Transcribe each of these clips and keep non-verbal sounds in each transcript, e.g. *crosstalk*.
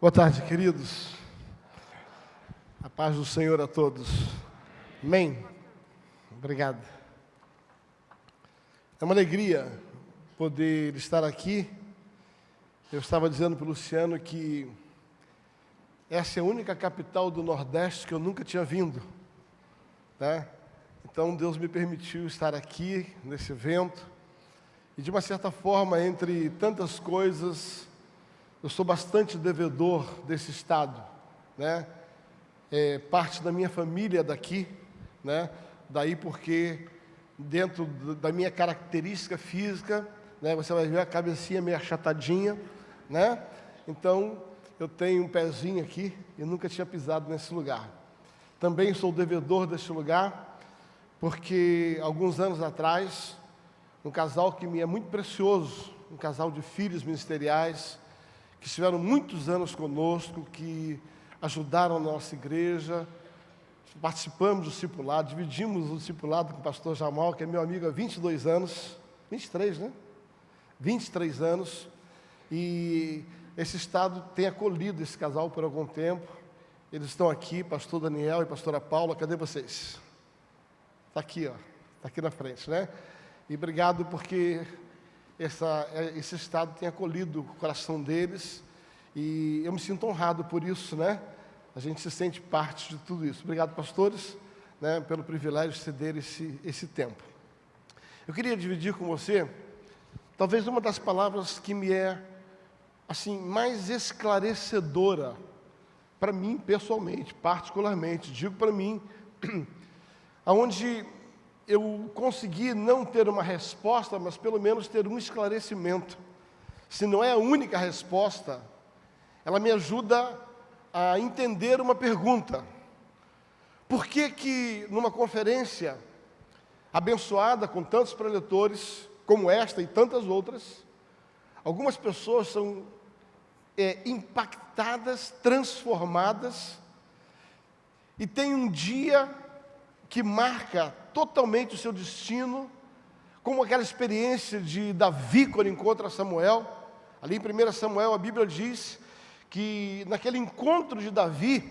Boa tarde, queridos. A paz do Senhor a todos. Amém. Obrigado. É uma alegria poder estar aqui. Eu estava dizendo para o Luciano que essa é a única capital do Nordeste que eu nunca tinha vindo. Né? Então Deus me permitiu estar aqui nesse evento. E de uma certa forma, entre tantas coisas, eu sou bastante devedor desse estado, né? É, parte da minha família é daqui, né? Daí porque dentro da minha característica física, né? Você vai ver a cabecinha meio achatadinha, né? Então eu tenho um pezinho aqui e nunca tinha pisado nesse lugar. Também sou devedor desse lugar, porque alguns anos atrás, um casal que me é muito precioso, um casal de filhos ministeriais, que estiveram muitos anos conosco, que ajudaram a nossa igreja, participamos do discipulado, dividimos o discipulado com o pastor Jamal, que é meu amigo há 22 anos, 23, né? 23 anos, e esse estado tem acolhido esse casal por algum tempo. Eles estão aqui, pastor Daniel e pastora Paula, cadê vocês? Está aqui, ó, está aqui na frente, né? E obrigado porque essa, é, esse estado tem acolhido o coração deles e eu me sinto honrado por isso, né? A gente se sente parte de tudo isso. Obrigado, pastores, né, pelo privilégio de ceder esse, esse tempo. Eu queria dividir com você, talvez uma das palavras que me é, assim, mais esclarecedora para mim pessoalmente, particularmente, digo para mim, *clears throat* aonde eu consegui não ter uma resposta, mas pelo menos ter um esclarecimento. Se não é a única resposta, ela me ajuda a entender uma pergunta. Por que que numa conferência abençoada com tantos preletores, como esta e tantas outras, algumas pessoas são é, impactadas, transformadas, e tem um dia que marca totalmente o seu destino, como aquela experiência de Davi quando encontra Samuel. Ali em 1 Samuel a Bíblia diz que naquele encontro de Davi,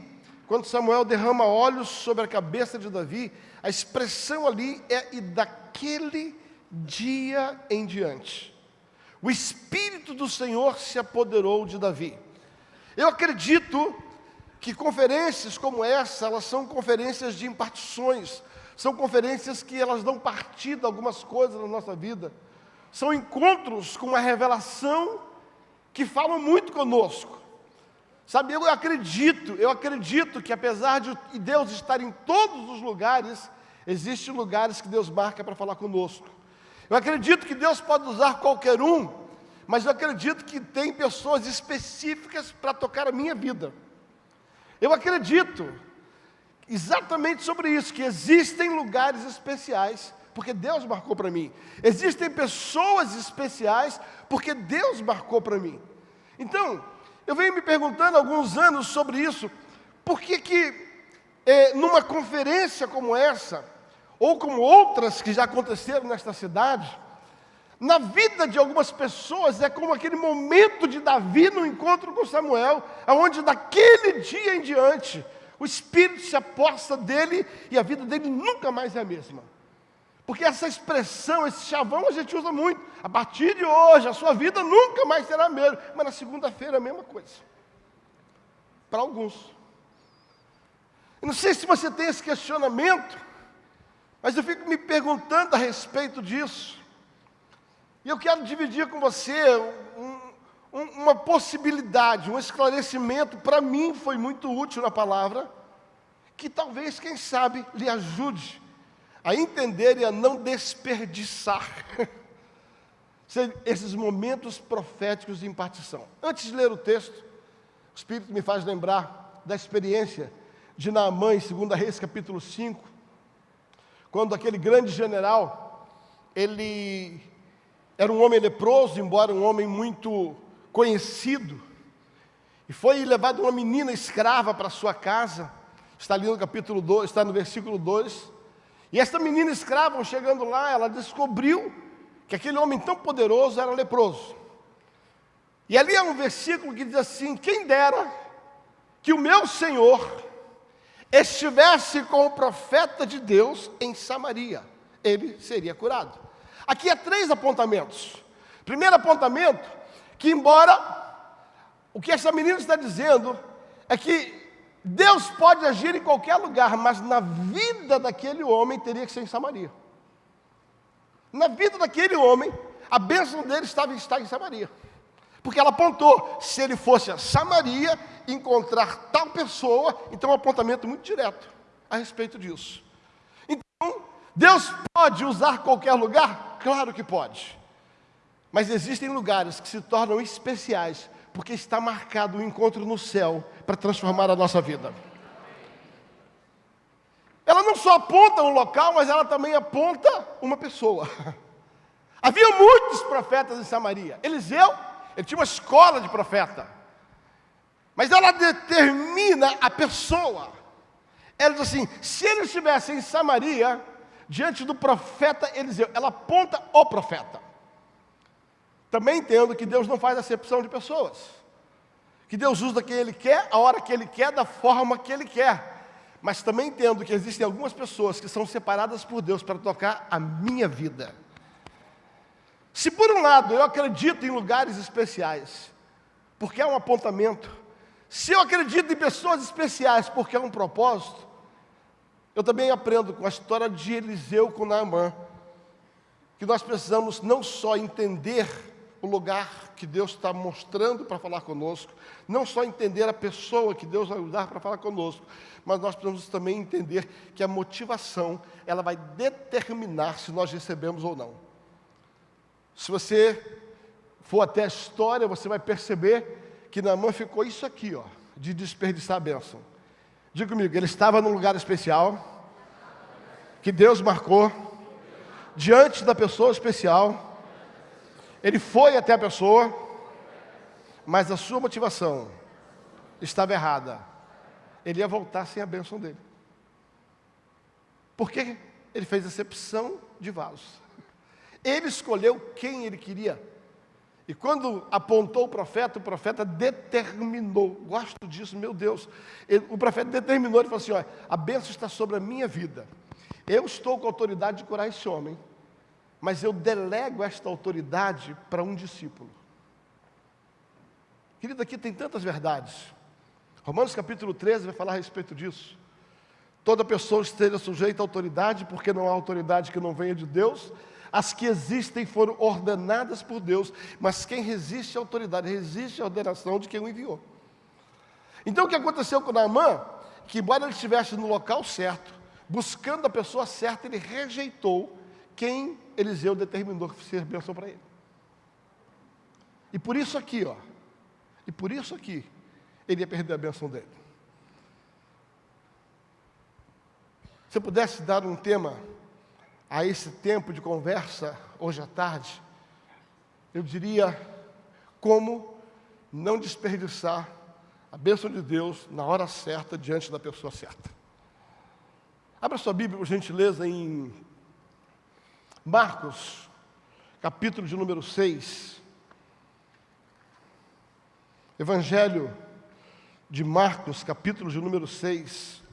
quando Samuel derrama olhos sobre a cabeça de Davi, a expressão ali é e daquele dia em diante. O Espírito do Senhor se apoderou de Davi. Eu acredito que conferências como essa, elas são conferências de impartições, são conferências que elas dão partido a algumas coisas na nossa vida. São encontros com uma revelação que falam muito conosco. Sabe, eu acredito, eu acredito que apesar de Deus estar em todos os lugares, existem lugares que Deus marca para falar conosco. Eu acredito que Deus pode usar qualquer um, mas eu acredito que tem pessoas específicas para tocar a minha vida. Eu acredito exatamente sobre isso, que existem lugares especiais, porque Deus marcou para mim. Existem pessoas especiais, porque Deus marcou para mim. Então, eu venho me perguntando há alguns anos sobre isso, por que que é, numa conferência como essa, ou como outras que já aconteceram nesta cidade, na vida de algumas pessoas é como aquele momento de Davi no encontro com Samuel, aonde daquele dia em diante o Espírito se aposta dele e a vida dele nunca mais é a mesma. Porque essa expressão, esse chavão, a gente usa muito. A partir de hoje, a sua vida nunca mais será a mesma. Mas na segunda-feira, a mesma coisa. Para alguns. Eu não sei se você tem esse questionamento, mas eu fico me perguntando a respeito disso. E eu quero dividir com você um, uma possibilidade, um esclarecimento, para mim foi muito útil na palavra, que talvez, quem sabe, lhe ajude a entender e a não desperdiçar *laughs* esses momentos proféticos de impartição. Antes de ler o texto, o Espírito me faz lembrar da experiência de Naamã em 2 Reis capítulo 5, quando aquele grande general, ele era um homem leproso, embora um homem muito conhecido, e foi levado uma menina escrava para sua casa, está ali no capítulo 2, está no versículo 2, e esta menina escrava, chegando lá, ela descobriu que aquele homem tão poderoso era leproso. E ali é um versículo que diz assim: Quem dera que o meu Senhor estivesse com o profeta de Deus em Samaria, ele seria curado. Aqui há três apontamentos. Primeiro apontamento, que embora o que essa menina está dizendo é que Deus pode agir em qualquer lugar, mas na vida daquele homem teria que ser em Samaria. Na vida daquele homem, a bênção dele estava estar em Samaria. Porque ela apontou, se ele fosse a Samaria, encontrar tal pessoa, então um apontamento muito direto a respeito disso. Então, Deus pode usar qualquer lugar? Claro que pode. Mas existem lugares que se tornam especiais, porque está marcado o um encontro no céu para transformar a nossa vida. Ela não só aponta um local, mas ela também aponta uma pessoa. *laughs* Havia muitos profetas em Samaria. Eliseu, ele tinha uma escola de profeta. Mas ela determina a pessoa. Ela diz assim: se ele estivesse em Samaria, diante do profeta Eliseu, ela aponta o profeta. Também entendo que Deus não faz acepção de pessoas. Que Deus usa quem Ele quer, a hora que Ele quer, da forma que Ele quer. Mas também entendo que existem algumas pessoas que são separadas por Deus para tocar a minha vida. Se por um lado eu acredito em lugares especiais, porque é um apontamento, se eu acredito em pessoas especiais porque é um propósito, eu também aprendo com a história de Eliseu com Naamã, que nós precisamos não só entender o lugar que Deus está mostrando para falar conosco, não só entender a pessoa que Deus vai usar para falar conosco, mas nós precisamos também entender que a motivação, ela vai determinar se nós recebemos ou não. Se você for até a história, você vai perceber que Naamã ficou isso aqui, ó, de desperdiçar a bênção. Diga comigo, ele estava num lugar especial, que Deus marcou, diante da pessoa especial, ele foi até a pessoa, mas a sua motivação estava errada. Ele ia voltar sem a bênção dele. Porque ele fez acepção de vasos. Ele escolheu quem ele queria. E quando apontou o profeta, o profeta determinou. Gosto disso, meu Deus. Ele, o profeta determinou, ele falou assim: olha, a bênção está sobre a minha vida. Eu estou com autoridade de curar esse homem, mas eu delego esta autoridade para um discípulo. Querido, aqui tem tantas verdades. Romanos capítulo 13 vai falar a respeito disso. Toda pessoa esteja sujeita à autoridade, porque não há autoridade que não venha de Deus, as que existem foram ordenadas por Deus, mas quem resiste à autoridade, resiste à ordenação de quem o enviou. Então o que aconteceu com Naamã? Que embora ele estivesse no local certo, buscando a pessoa certa, ele rejeitou quem Eliseu determinou que ser bênção para ele. E por isso aqui, ó, e por isso aqui, ele ia perder a bênção dele. Se eu pudesse dar um tema a esse tempo de conversa hoje à tarde, eu diria como não desperdiçar a bênção de Deus na hora certa, diante da pessoa certa. Abra sua Bíblia, por gentileza, em Marcos, capítulo de número 6. Evangelho de Marcos, capítulo de número 6.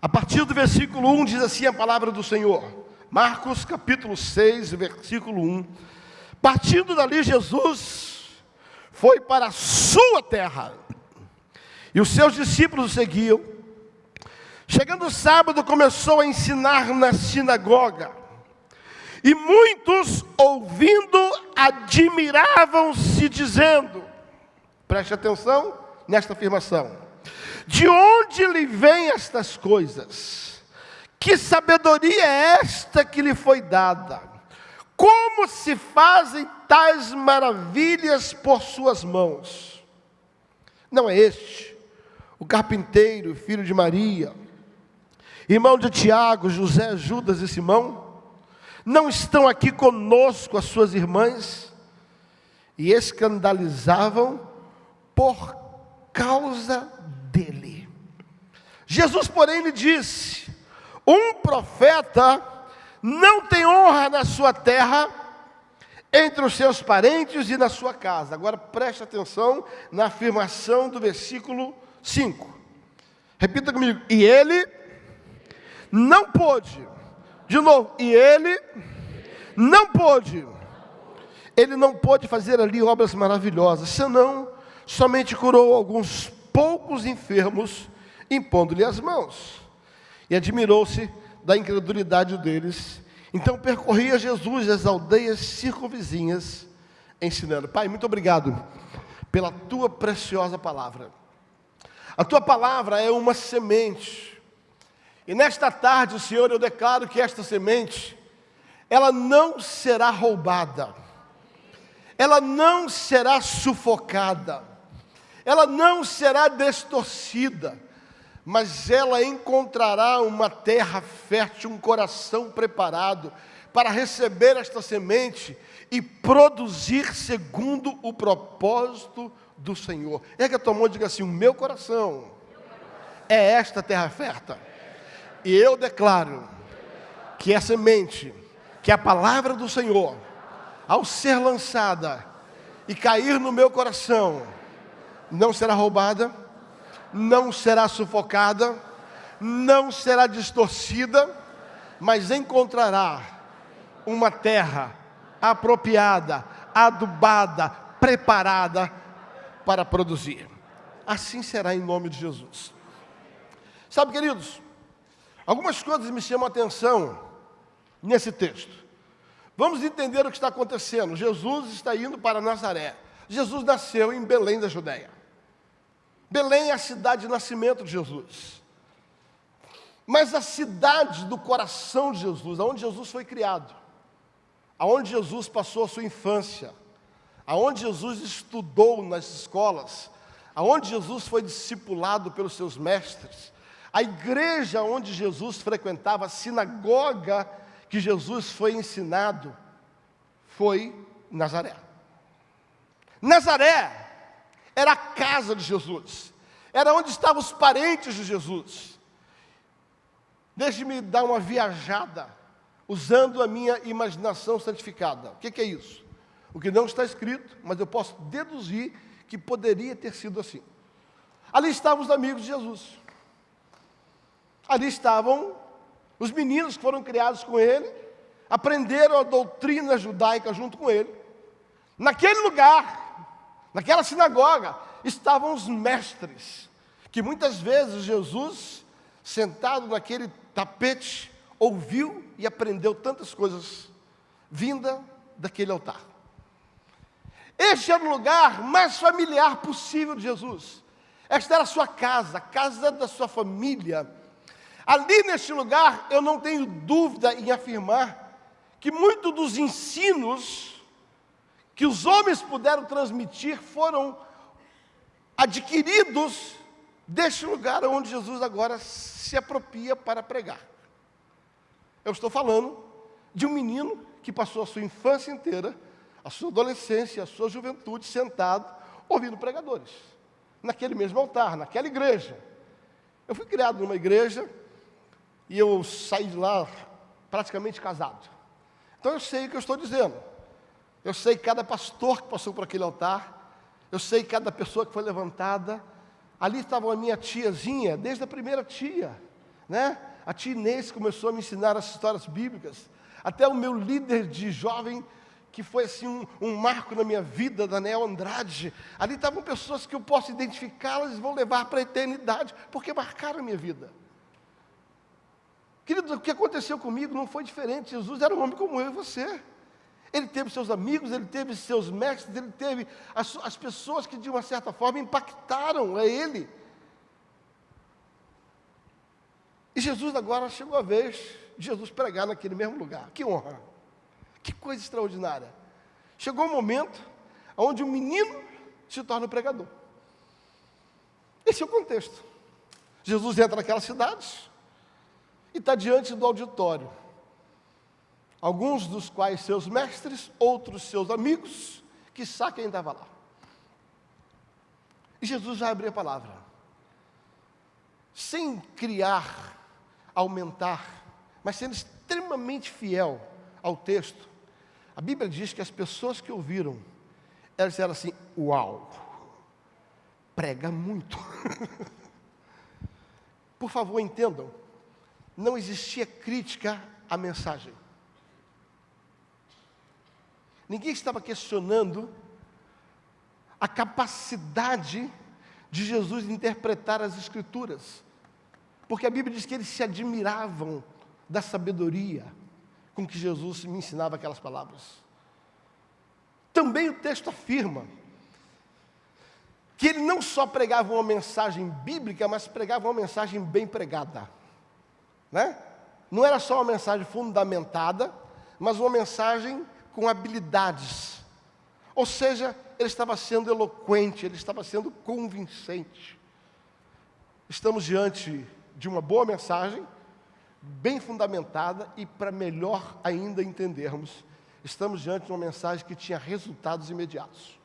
A partir do versículo 1 diz assim a palavra do Senhor. Marcos capítulo 6, versículo 1. Partindo dali, Jesus foi para a sua terra. E os seus discípulos o seguiam. Chegando o sábado, começou a ensinar na sinagoga. E muitos, ouvindo, admiravam-se, dizendo: preste atenção nesta afirmação de onde lhe vêm estas coisas? Que sabedoria é esta que lhe foi dada? Como se fazem tais maravilhas por suas mãos? Não é este, o carpinteiro, filho de Maria, irmão de Tiago, José, Judas e Simão? Não estão aqui conosco as suas irmãs? e escandalizavam por causa dele. Jesus, porém, lhe disse: Um profeta não tem honra na sua terra, entre os seus parentes e na sua casa. Agora preste atenção na afirmação do versículo 5. Repita comigo. E ele não pôde. De novo, e ele não pôde. Ele não pôde fazer ali obras maravilhosas, senão somente curou alguns poucos enfermos, impondo-lhe as mãos. E admirou-se da incredulidade deles. Então percorria Jesus as aldeias circunvizinhas, ensinando. Pai, muito obrigado pela tua preciosa palavra. A tua palavra é uma semente. E nesta tarde, Senhor, eu declaro que esta semente, ela não será roubada, ela não será sufocada, ela não será distorcida, mas ela encontrará uma terra fértil, um coração preparado para receber esta semente e produzir segundo o propósito do Senhor. É que a tua mão diga assim: o meu coração é esta terra fértil. E eu declaro que a semente, que a palavra do Senhor, ao ser lançada e cair no meu coração, não será roubada, não será sufocada, não será distorcida, mas encontrará uma terra apropriada, adubada, preparada para produzir. Assim será em nome de Jesus. Sabe, queridos, algumas coisas me chamam a atenção nesse texto. Vamos entender o que está acontecendo. Jesus está indo para Nazaré. Jesus nasceu em Belém da Judéia. Belém é a cidade de nascimento de Jesus. Mas a cidade do coração de Jesus, aonde Jesus foi criado, aonde Jesus passou a sua infância, aonde Jesus estudou nas escolas, aonde Jesus foi discipulado pelos seus mestres, a igreja onde Jesus frequentava, a sinagoga que Jesus foi ensinado, foi Nazaré. Nazaré era a casa de Jesus, era onde estavam os parentes de Jesus. Deixe-me dar uma viajada, usando a minha imaginação santificada. O que, que é isso? O que não está escrito, mas eu posso deduzir que poderia ter sido assim. Ali estavam os amigos de Jesus. Ali estavam os meninos que foram criados com ele, aprenderam a doutrina judaica junto com ele. Naquele lugar, Naquela sinagoga estavam os mestres, que muitas vezes Jesus, sentado naquele tapete, ouviu e aprendeu tantas coisas vinda daquele altar. Este era o lugar mais familiar possível de Jesus. Esta era a sua casa, a casa da sua família. Ali neste lugar, eu não tenho dúvida em afirmar que muito dos ensinos que os homens puderam transmitir foram adquiridos deste lugar onde Jesus agora se apropria para pregar. Eu estou falando de um menino que passou a sua infância inteira, a sua adolescência, a sua juventude sentado ouvindo pregadores, naquele mesmo altar, naquela igreja. Eu fui criado numa igreja e eu saí de lá praticamente casado. Então eu sei o que eu estou dizendo. Eu sei cada pastor que passou por aquele altar. Eu sei cada pessoa que foi levantada. Ali estava a minha tiazinha, desde a primeira tia, né? A tia Inês começou a me ensinar as histórias bíblicas. Até o meu líder de jovem, que foi assim um, um marco na minha vida, Daniel Andrade. Ali estavam pessoas que eu posso identificá-las e vão levar para a eternidade, porque marcaram a minha vida. Querido, o que aconteceu comigo não foi diferente. Jesus era um homem como eu e você. Ele teve seus amigos, ele teve seus mestres, ele teve as, as pessoas que de uma certa forma impactaram a ele. E Jesus agora chegou a vez de Jesus pregar naquele mesmo lugar. Que honra! Que coisa extraordinária! Chegou o um momento onde o um menino se torna o pregador. Esse é o contexto. Jesus entra naquelas cidades e está diante do auditório alguns dos quais seus mestres, outros seus amigos, que quem estava lá. E Jesus vai abrir a palavra. Sem criar, aumentar, mas sendo extremamente fiel ao texto. A Bíblia diz que as pessoas que ouviram, elas disseram assim: Uau, prega muito. *laughs* Por favor, entendam, não existia crítica à mensagem. Ninguém estava questionando a capacidade de Jesus interpretar as Escrituras, porque a Bíblia diz que eles se admiravam da sabedoria com que Jesus me ensinava aquelas palavras. Também o texto afirma que ele não só pregava uma mensagem bíblica, mas pregava uma mensagem bem pregada. Né? Não era só uma mensagem fundamentada, mas uma mensagem com habilidades. Ou seja, ele estava sendo eloquente, ele estava sendo convincente. Estamos diante de uma boa mensagem, bem fundamentada e para melhor ainda entendermos, estamos diante de uma mensagem que tinha resultados imediatos.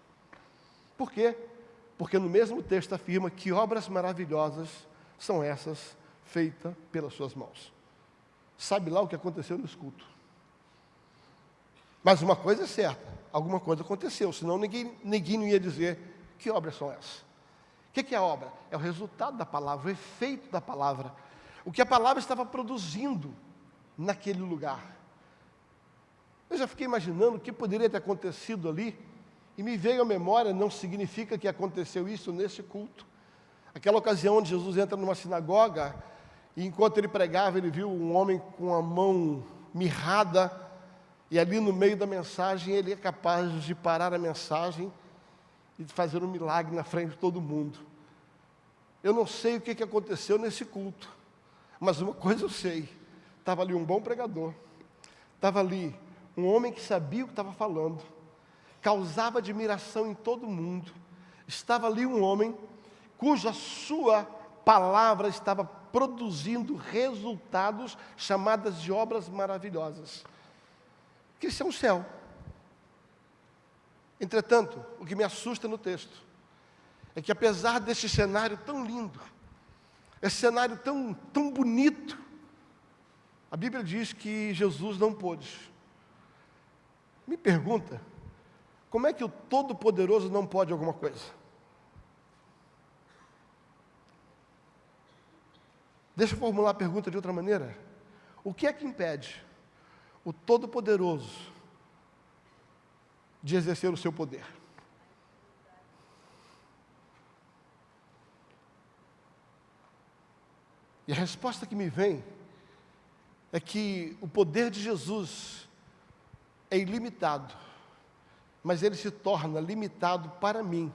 Por quê? Porque no mesmo texto afirma que obras maravilhosas são essas feitas pelas suas mãos. Sabe lá o que aconteceu no culto. Mas uma coisa é certa, alguma coisa aconteceu, senão ninguém, ninguém não ia dizer que obras são essas. O que é a obra? É o resultado da palavra, o efeito da palavra, o que a palavra estava produzindo naquele lugar. Eu já fiquei imaginando o que poderia ter acontecido ali, e me veio à memória, não significa que aconteceu isso nesse culto. Aquela ocasião onde Jesus entra numa sinagoga, e enquanto ele pregava, ele viu um homem com a mão mirrada, e ali no meio da mensagem, ele é capaz de parar a mensagem e de fazer um milagre na frente de todo mundo. Eu não sei o que aconteceu nesse culto, mas uma *laughs* coisa eu sei: estava ali um bom pregador, estava ali um homem que sabia o que estava falando, causava admiração em todo mundo, estava ali um homem cuja sua palavra estava produzindo resultados chamadas de obras maravilhosas que isso é um céu. Entretanto, o que me assusta no texto é que apesar desse cenário tão lindo, esse cenário tão, tão bonito, a Bíblia diz que Jesus não pôde. Me pergunta, como é que o Todo-Poderoso não pode alguma coisa? Deixa eu formular a pergunta de outra maneira. O que é que impede o Todo-Poderoso de exercer o seu poder. E a resposta que me vem é que o poder de Jesus é ilimitado, mas ele se torna limitado para mim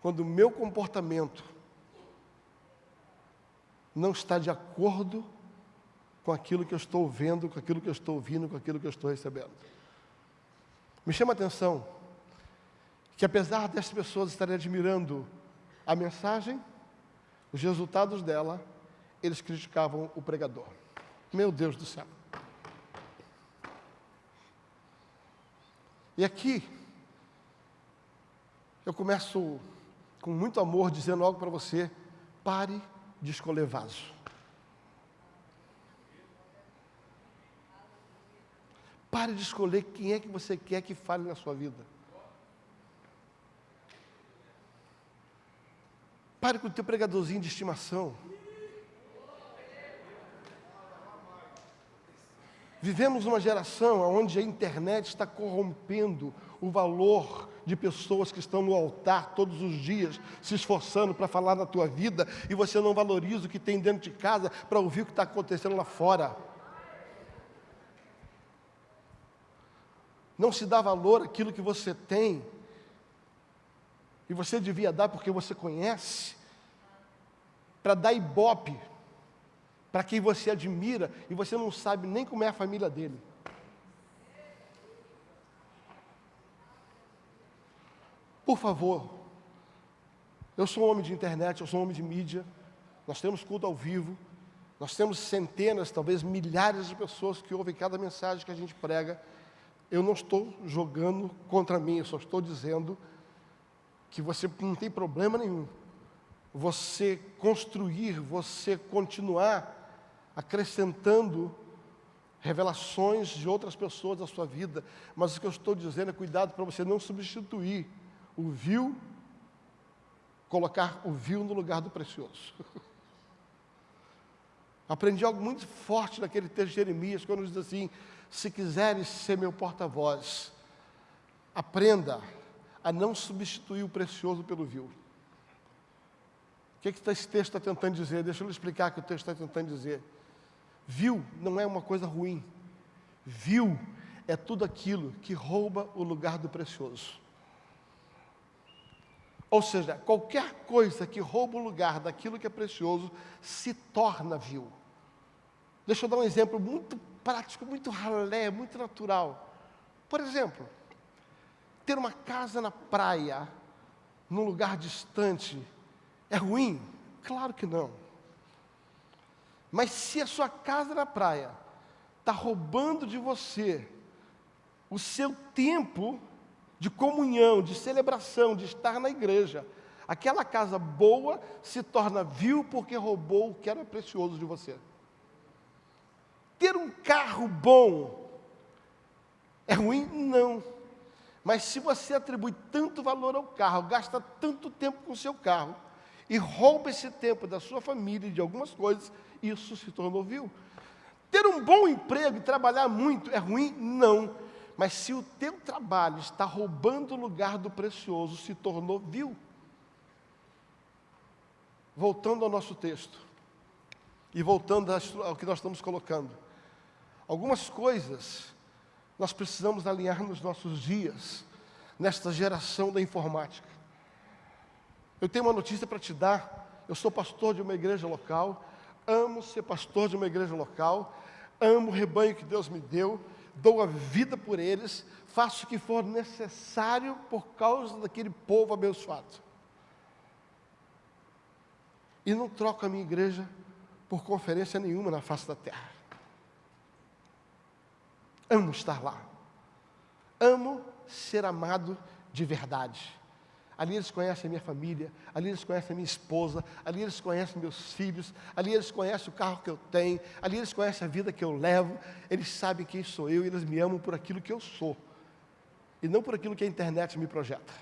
quando o meu comportamento não está de acordo com aquilo que eu estou vendo, com aquilo que eu estou ouvindo, com aquilo que eu estou recebendo. Me chama a atenção que apesar dessas pessoas estarem admirando a mensagem, os resultados dela, eles criticavam o pregador. Meu Deus do céu. E aqui, eu começo com muito amor dizendo algo para você: pare de escolher vaso. Pare de escolher quem é que você quer que fale na sua vida. Pare com o teu pregadorzinho de estimação. Vivemos uma geração onde a internet está corrompendo o valor de pessoas que estão no altar todos os dias, se esforçando para falar na tua vida, e você não valoriza o que tem dentro de casa para ouvir o que está acontecendo lá fora. Não se dá valor àquilo que você tem, e você devia dar porque você conhece, para dar ibope para quem você admira e você não sabe nem como é a família dele. Por favor, eu sou um homem de internet, eu sou um homem de mídia, nós temos culto ao vivo, nós temos centenas, talvez milhares de pessoas que ouvem cada mensagem que a gente prega Eu não estou jogando contra mim, eu só estou dizendo que você não tem problema nenhum. Você construir, você continuar acrescentando revelações de outras pessoas da sua vida, mas o que eu estou dizendo é cuidado para você não substituir o vil, colocar o vil no lugar do precioso. *laughs* Aprendi algo muito forte naquele texto de Jeremias, quando diz assim: se quiseres ser meu porta-voz, aprenda a não substituir o precioso pelo vil. O que, que esse texto está tentando dizer? Deixa eu explicar o que o texto está tentando dizer. Vil não é uma coisa ruim. Vil é tudo aquilo que rouba o lugar do precioso. Ou seja, qualquer coisa que rouba o lugar daquilo que é precioso se torna vil. Deixa eu dar um exemplo muito prático, muito ralé, muito natural. Por exemplo, ter uma casa na praia, num lugar distante, é ruim? Claro que não. Mas se a sua casa na praia está roubando de você o seu tempo de comunhão, de celebração, de estar na igreja, aquela casa boa se torna vil porque roubou o que era precioso de você. Ter um carro bom é ruim? Não. Mas se você atribui tanto valor ao carro, gasta tanto tempo com o seu carro, e rouba esse tempo da sua família e de algumas coisas, isso se tornou vil. Ter um bom emprego e trabalhar muito é ruim? Não. Mas se o teu trabalho está roubando o lugar do precioso, se tornou vil. Voltando ao nosso texto, e voltando ao que nós estamos colocando. Algumas coisas nós precisamos alinhar nos nossos dias, nesta geração da informática. Eu tenho uma notícia para te dar. Eu sou pastor de uma igreja local amo ser pastor de uma igreja local, amo o rebanho que Deus me deu, dou a vida por eles, faço o que for necessário por causa daquele povo abençoado. E não troco a minha igreja por conferência nenhuma na face da terra. Amo estar lá. Amo ser amado de verdade. Ali eles conhecem a minha família, ali eles conhecem a minha esposa, ali eles conhecem meus filhos, ali eles conhecem o carro que eu tenho, ali eles conhecem a vida que eu levo, eles sabem quem sou eu e eles me amam por aquilo que eu sou, e não por aquilo que a internet me projeta.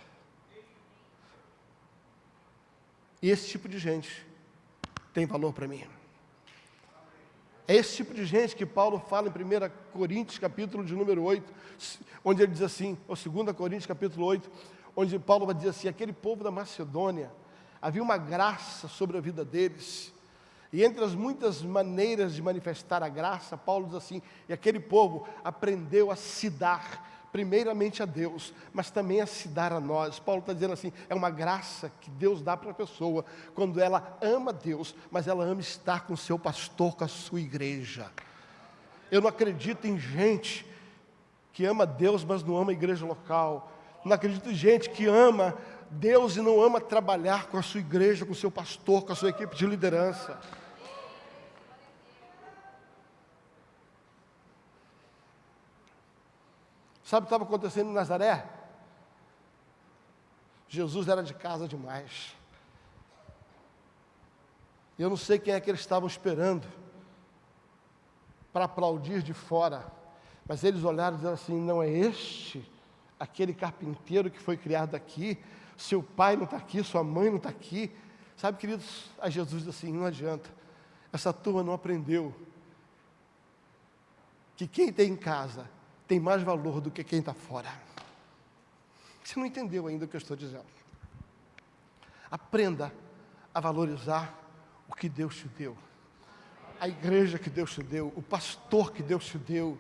E esse tipo de gente tem valor para mim. É esse tipo de gente que Paulo fala em 1 Coríntios, capítulo de número 8, onde ele diz assim, ou 2 Coríntios, capítulo 8, onde Paulo vai dizer assim: aquele povo da Macedônia, havia uma graça sobre a vida deles. E entre as muitas maneiras de manifestar a graça, Paulo diz assim: e aquele povo aprendeu a se dar, primeiramente a Deus, mas também a se dar a nós. Paulo está dizendo assim: é uma graça que Deus dá para a pessoa quando ela ama Deus, mas ela ama estar com o seu pastor, com a sua igreja. Eu não acredito em gente que ama Deus, mas não ama a igreja local não acredito em gente que ama Deus e não ama trabalhar com a sua igreja, com o seu pastor, com a sua equipe de liderança. Sabe o que estava acontecendo em Nazaré? Jesus era de casa demais. Eu não sei quem é que eles estavam esperando para aplaudir de fora, mas eles olharam e disseram assim: não é este aquele carpinteiro que foi criado aqui, seu pai não está aqui, sua mãe não está aqui. Sabe, queridos, a Jesus diz assim: não adianta, essa turma não aprendeu que quem tem em casa tem mais valor do que quem está fora. Você não entendeu ainda o que eu estou dizendo. Aprenda a valorizar o que Deus te deu, a igreja que Deus te deu, o pastor que Deus te deu.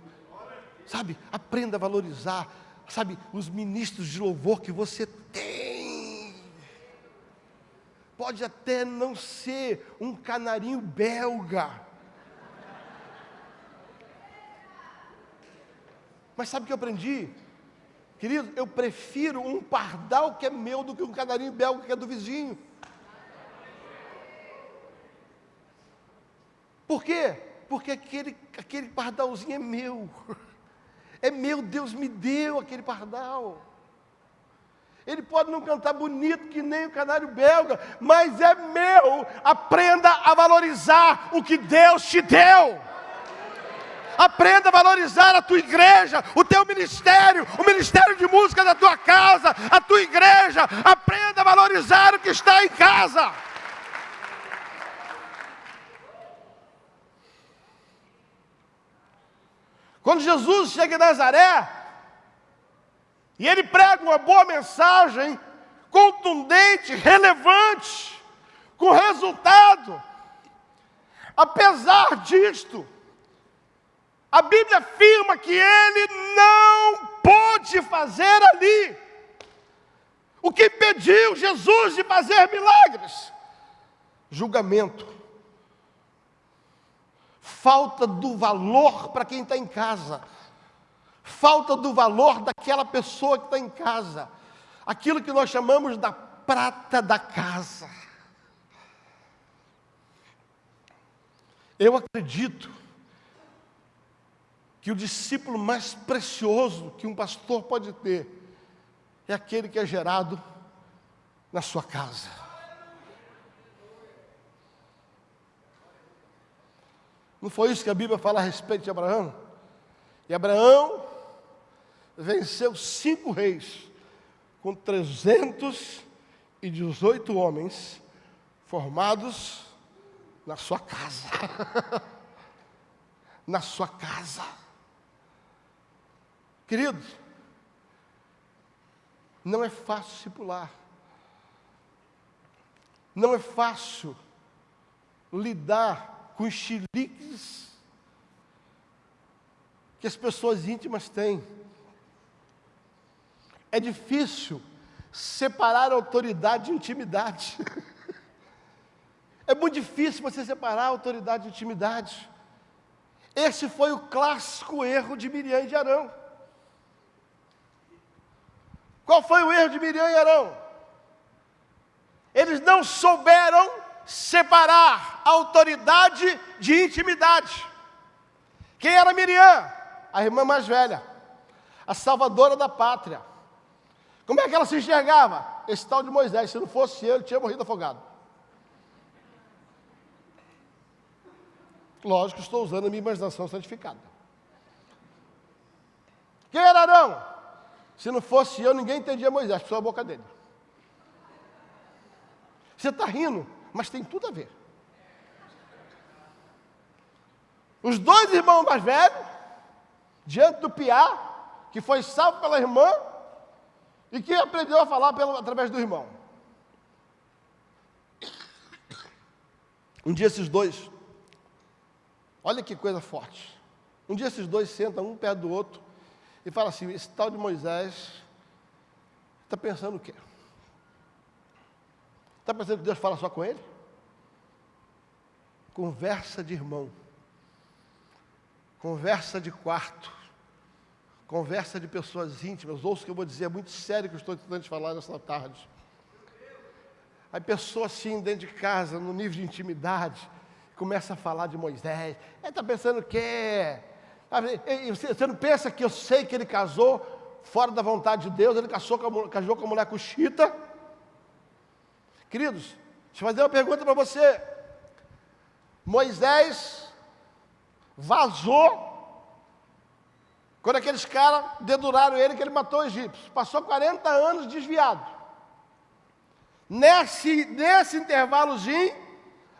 Sabe, aprenda a valorizar sabe, os ministros de louvor que você tem. Pode até não ser um canarinho belga. Mas sabe o que eu aprendi? Querido, eu prefiro um pardal que é meu do que um canarinho belga que é do vizinho. Por quê? Porque aquele, aquele pardalzinho é meu. É meu, Deus me deu aquele pardal. Ele pode não cantar bonito que nem o canário belga, mas é meu. Aprenda a valorizar o que Deus te deu. Aprenda a valorizar a tua igreja, o teu ministério, o ministério de música da tua casa, a tua igreja. Aprenda a valorizar o que está em casa. Quando Jesus chega em Nazaré, e ele prega uma boa mensagem, contundente, relevante, com resultado. Apesar disto, a Bíblia afirma que ele não pôde fazer ali. O que impediu Jesus de fazer milagres: julgamento, falta do valor para quem está em casa. Falta do valor daquela pessoa que está em casa, aquilo que nós chamamos da prata da casa. Eu acredito que o discípulo mais precioso que um pastor pode ter é aquele que é gerado na sua casa. Não foi isso que a Bíblia fala a respeito de Abraão? E Abraão venceu cinco reis, com 318 homens formados na sua casa. *laughs* na sua casa. Queridos, não é fácil discipular. Não é fácil lidar com os chiliques que as pessoas íntimas têm. É difícil separar autoridade de intimidade. *laughs* É muito difícil você separar autoridade de intimidade. Esse foi o clássico erro de Miriam e de Arão. Qual foi o erro de Miriam e Arão? Eles não souberam separar autoridade de intimidade. Quem era Miriam? A irmã mais velha, a salvadora da pátria. Como é que ela se enxergava? Esse tal de Moisés, se não fosse ele, tinha morrido afogado. Lógico, estou usando a minha imaginação santificada. Quem era Arão? Se não fosse eu, ninguém entendia Moisés, só a boca dele. Você está rindo, mas tem tudo a ver. Os dois irmãos mais velhos, diante do piá, que foi salvo pela irmã, e que aprendeu a falar pelo, através do irmão. Um dia esses dois, olha que coisa forte. Um dia esses dois sentam um perto do outro e falam assim: esse tal de Moisés está pensando o quê? Está pensando que Deus fala só com ele? Conversa de irmão, conversa de quarto, Conversa de pessoas íntimas, ouço o que eu vou dizer, é muito sério que eu estou tentando te falar nessa tarde. Aí pessoa assim, dentro de casa, no nível de intimidade, começa a falar de Moisés. Ele está pensando que é. Você não pensa que eu sei que ele casou fora da vontade de Deus, ele casou com a, casou com a mulher cuxita? Queridos, deixa eu fazer uma pergunta para você. Moisés vazou quando aqueles caras deduraram ele, que ele matou o egípcio. Passou 40 anos desviado. Nesse, nesse intervalozinho,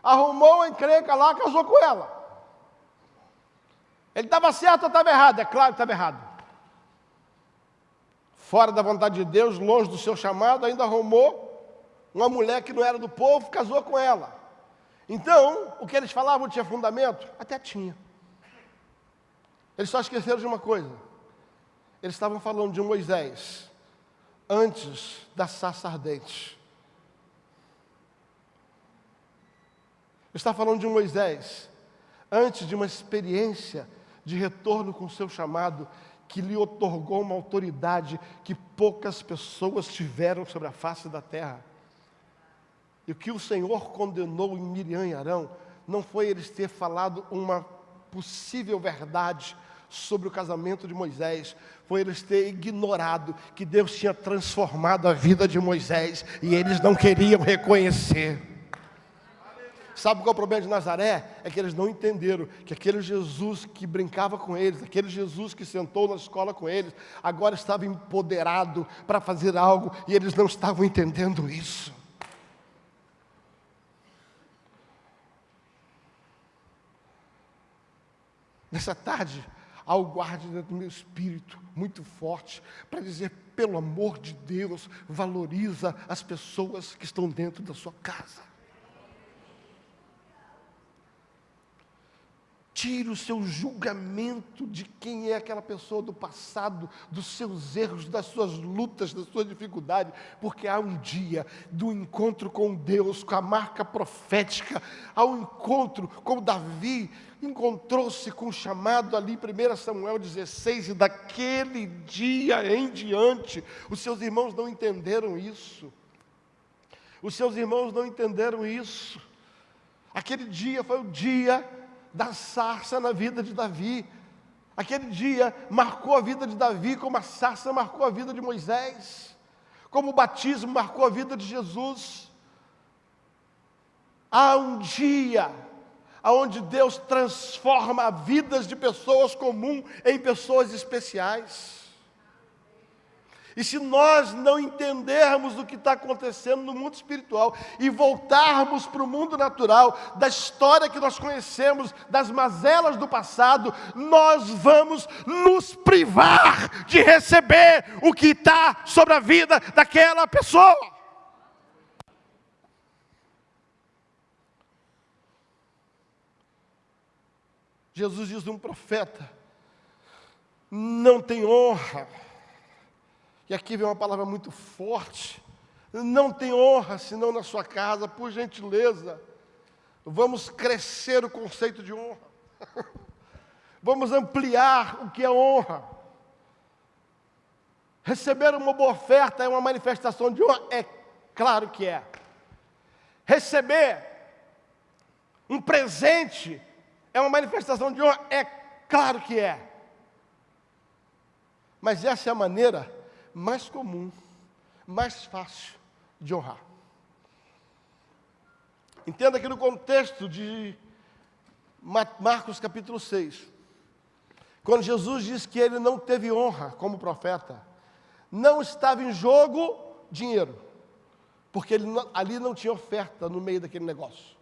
arrumou uma encrenca lá, casou com ela. Ele estava certo ou estava errado? É claro que estava errado. Fora da vontade de Deus, longe do seu chamado, ainda arrumou uma mulher que não era do povo, casou com ela. Então, o que eles falavam tinha fundamento? Até tinha. Eles só esqueceram de uma coisa. Eles estavam falando de Moisés antes da sarça ardente. Está falando de Moisés antes de uma experiência de retorno com o seu chamado que lhe otorgou uma autoridade que poucas pessoas tiveram sobre a face da terra. E o que o Senhor condenou em Miriam e Arão não foi eles ter falado uma possível verdade sobre o casamento de Moisés foi eles terem ignorado que Deus tinha transformado a vida de Moisés e eles não queriam reconhecer. Sabe qual é o problema de Nazaré? É que eles não entenderam que aquele Jesus que brincava com eles, aquele Jesus que sentou na escola com eles, agora estava empoderado para fazer algo e eles não estavam entendendo isso. Nessa tarde, algo guarde dentro do meu espírito muito forte para dizer, pelo amor de Deus, valoriza as pessoas que estão dentro da sua casa. Tire o seu julgamento de quem é aquela pessoa do passado, dos seus erros, das suas lutas, das suas dificuldades, porque há um dia do encontro com Deus, com a marca profética, há um encontro com Davi, encontrou-se com o chamado ali, 1 Samuel 16, e daquele dia em diante, os seus irmãos não entenderam isso. Os seus irmãos não entenderam isso. Aquele dia foi o dia da sarça na vida de Davi. Aquele dia marcou a vida de Davi como a sarça marcou a vida de Moisés, como o batismo marcou a vida de Jesus. Há um dia onde Deus transforma vidas de pessoas comuns em pessoas especiais. E se nós não entendermos o que está acontecendo no mundo espiritual e voltarmos para o mundo natural, da história que nós conhecemos, das mazelas do passado, nós vamos nos privar de receber o que está sobre a vida daquela pessoa. Jesus diz de um profeta: não tem honra e aqui vem uma palavra muito forte. Não tem honra senão na sua casa, por gentileza. Vamos crescer o conceito de honra. *laughs* Vamos ampliar o que é honra. Receber uma boa oferta é uma manifestação de honra? É claro que é. Receber um presente é uma manifestação de honra? É claro que é. Mas essa é a maneira mais comum, mais fácil de honrar. Entenda que no contexto de Marcos capítulo 6, quando Jesus diz que ele não teve honra como profeta, não estava em jogo dinheiro, porque ele, ali não tinha oferta no meio daquele negócio.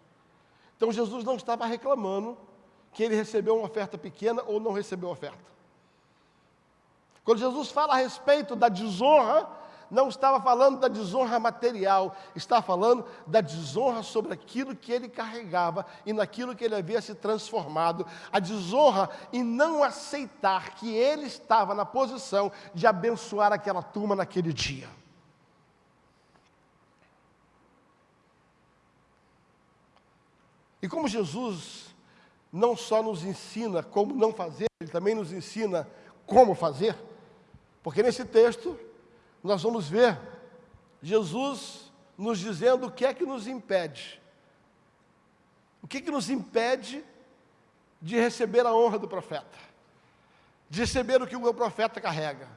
Então Jesus não estava reclamando que ele recebeu uma oferta pequena ou não recebeu oferta. Quando Jesus fala a respeito da desonra, não estava falando da desonra material, está falando da desonra sobre aquilo que ele carregava e naquilo que ele havia se transformado. A desonra em não aceitar que ele estava na posição de abençoar aquela turma naquele dia. E como Jesus não só nos ensina como não fazer, ele também nos ensina como fazer. Porque nesse texto nós vamos ver Jesus nos dizendo o que é que nos impede. O que, que nos impede de receber a honra do profeta? De receber o que o profeta carrega.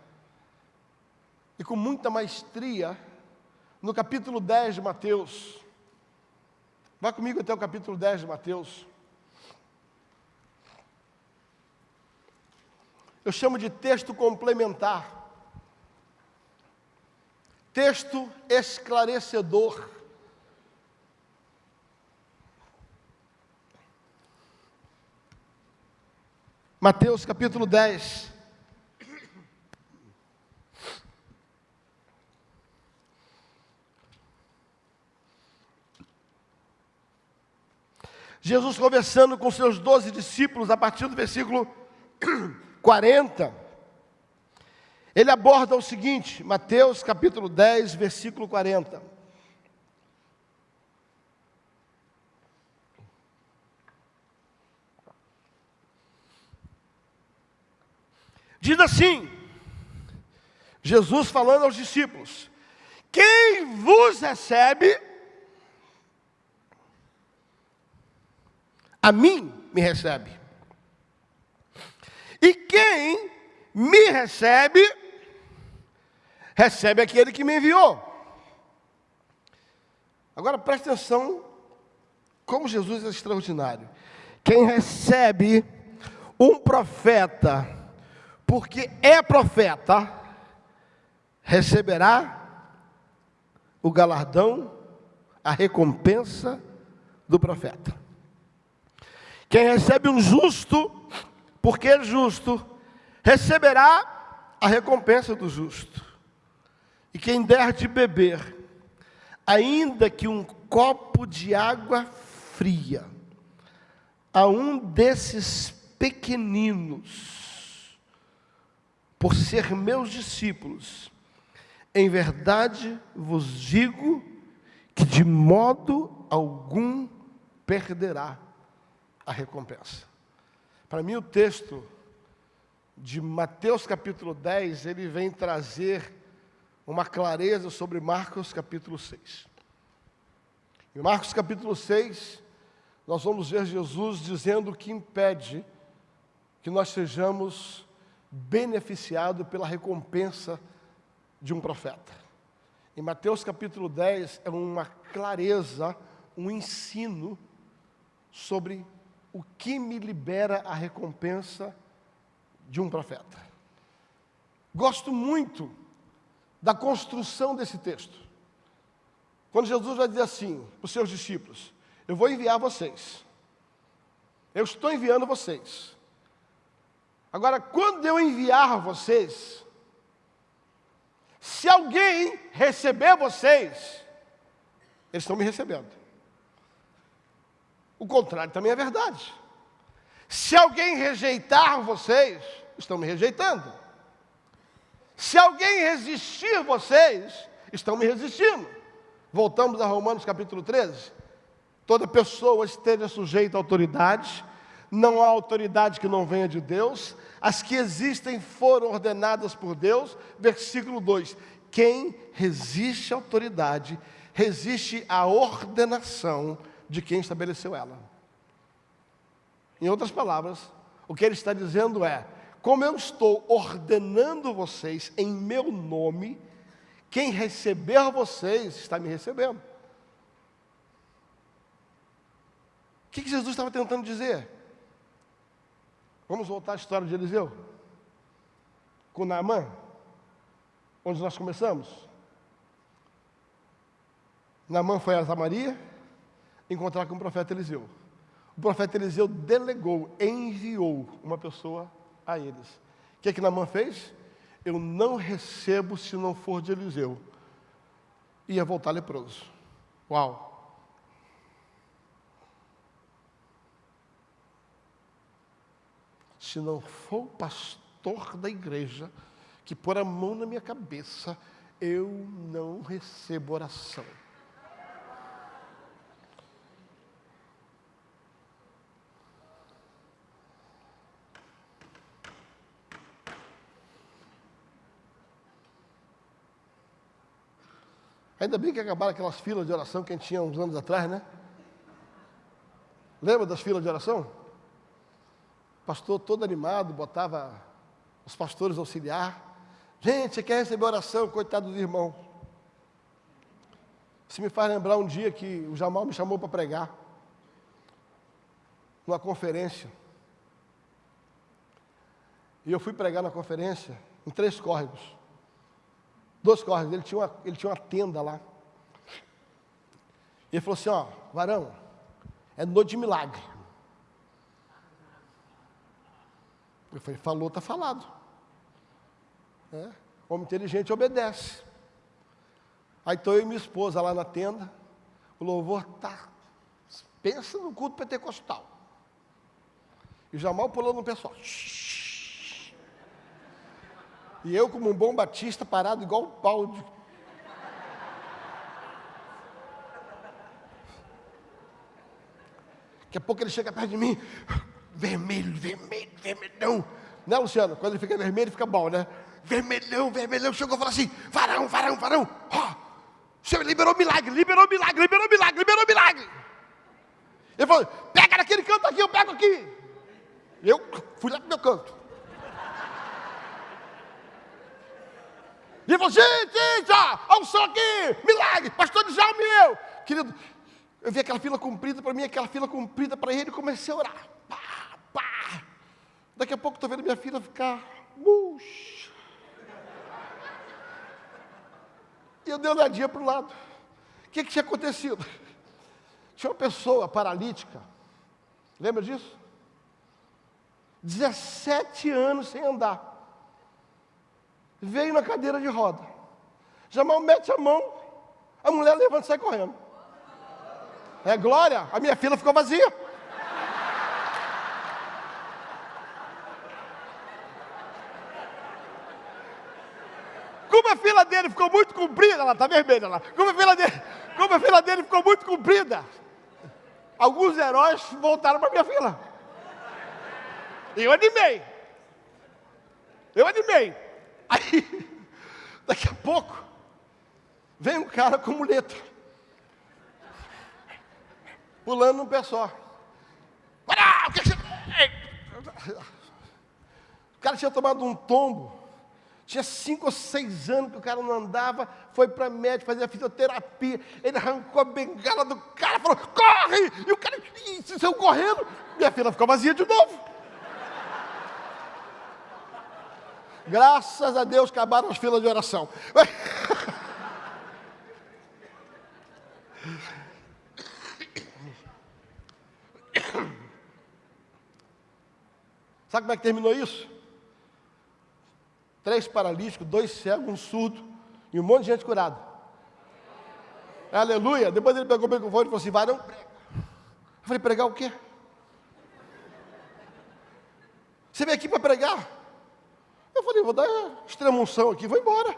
E com muita maestria, no capítulo 10 de Mateus, vá comigo até o capítulo 10 de Mateus. Eu chamo de texto complementar texto esclarecedor. Mateus capítulo 10. Jesus conversando com seus doze discípulos, a partir do versículo 40. Ele aborda o seguinte, Mateus capítulo 10, versículo 40. Diz assim, Jesus falando aos discípulos: Quem vos recebe, a mim me recebe. E quem me recebe, recebe aquele que me enviou. Agora preste atenção como Jesus é extraordinário. Quem recebe um profeta, porque é profeta, receberá o galardão, a recompensa do profeta. Quem recebe um justo, porque é justo, receberá a recompensa do justo. E quem der de beber, ainda que um copo de água fria, a um desses pequeninos, por ser meus discípulos, em verdade vos digo que de modo algum perderá a recompensa. Para mim, o texto de Mateus capítulo 10, ele vem trazer uma clareza sobre Marcos capítulo 6. Em Marcos capítulo 6, nós vamos ver Jesus dizendo que impede que nós sejamos beneficiados pela recompensa de um profeta. Em Mateus capítulo 10 é uma clareza, um ensino sobre o que me libera a recompensa de um profeta. Gosto muito da construção desse texto. Quando Jesus vai dizer assim para os seus discípulos: Eu vou enviar vocês. Eu estou enviando vocês. Agora, quando eu enviar vocês, se alguém receber vocês, eles estão me recebendo. O contrário também é verdade. Se alguém rejeitar vocês, estão me rejeitando. Se alguém resistir vocês, estão me resistindo. Voltamos a Romanos capítulo 13. Toda pessoa esteja sujeita à autoridade, não há autoridade que não venha de Deus, as que existem foram ordenadas por Deus. Versículo 2: Quem resiste à autoridade, resiste à ordenação de quem estabeleceu ela. Em outras palavras, o que ele está dizendo é: como eu estou ordenando vocês em meu nome, quem receber vocês está me recebendo. O que Jesus estava tentando dizer? Vamos voltar à história de Eliseu? Com Naamã? Onde nós começamos? Naamã foi a Samaria encontrar com o profeta Eliseu. O profeta Eliseu delegou, enviou uma pessoa a eles. O que é que Naamã fez? Eu não recebo se não for de Eliseu. Ia voltar leproso. Uau! Se não for o pastor da igreja que pôr a mão na minha cabeça, eu não recebo oração. Ainda bem que acabaram aquelas filas de oração que a gente tinha uns anos atrás, né? Lembra das filas de oração? pastor todo animado, botava os pastores auxiliar. Gente, você quer receber oração? Coitado dos irmãos. Isso me faz lembrar um dia que o Jamal me chamou para pregar. Numa conferência. E eu fui pregar na conferência em três córregos. Dois córregos, ele tinha uma, ele tinha uma tenda lá. Ele falou assim, ó, varão, é noite de milagre. Eu falei, falou, está falado. É, homem inteligente obedece. Aí estou eu e minha esposa lá na tenda, o louvor está. Pensa no culto pentecostal. E Jamal pulou no pessoal. E eu, como um bom batista, parado igual um pau de. Daqui a pouco ele chega perto de mim, vermelho, vermelho, vermelhão. Né, Luciano? Quando ele fica vermelho, fica bom, né? Vermelhão, vermelhão. Chegou e falou assim: varão, varão, varão. Ó, o Senhor liberou milagre, liberou milagre, liberou milagre, liberou milagre. Ele falou: pega naquele canto aqui, eu pego aqui. Eu fui lá pro meu canto. E ele falou: gente, olha o som aqui, milagre, pastor de Djalma e eu. Querido, eu vi aquela fila comprida para mim, aquela fila comprida para ele, e comecei a orar. Pá, pá. Daqui a pouco estou vendo minha filha ficar murcha. E eu dei uma olhadinha para o lado. O que, que tinha acontecido? Tinha uma pessoa paralítica, lembra disso? 17 anos sem andar. Veio na cadeira de roda. Jamal mete a mão, a mulher levanta e sai correndo. É glória, a minha fila ficou vazia. Como a fila dele ficou muito comprida, ela está vermelha lá. Como a fila dele, como a fila dele ficou muito comprida, alguns heróis voltaram para minha fila. E eu animei. Eu animei. Aí, *laughs* daqui a pouco, vem um cara com muleta, pulando num pé só. O cara tinha tomado um tombo, tinha cinco ou seis anos que o cara não andava, foi para médico fazer a fisioterapia, ele arrancou a bengala do cara, falou, corre! E o cara e, saiu correndo, minha filha ficou vazia de novo. Graças a Deus acabaram as filas de oração. *coughs* Sabe como é que terminou isso? Três paralíticos, dois cegos, um surdo e um monte de gente curada. Aleluia. Depois ele pegou o microfone e falou assim: vai não prega. Eu falei, pregar o quê? Você veio aqui para pregar? Eu falei, vou dar extremunção aqui, vou embora.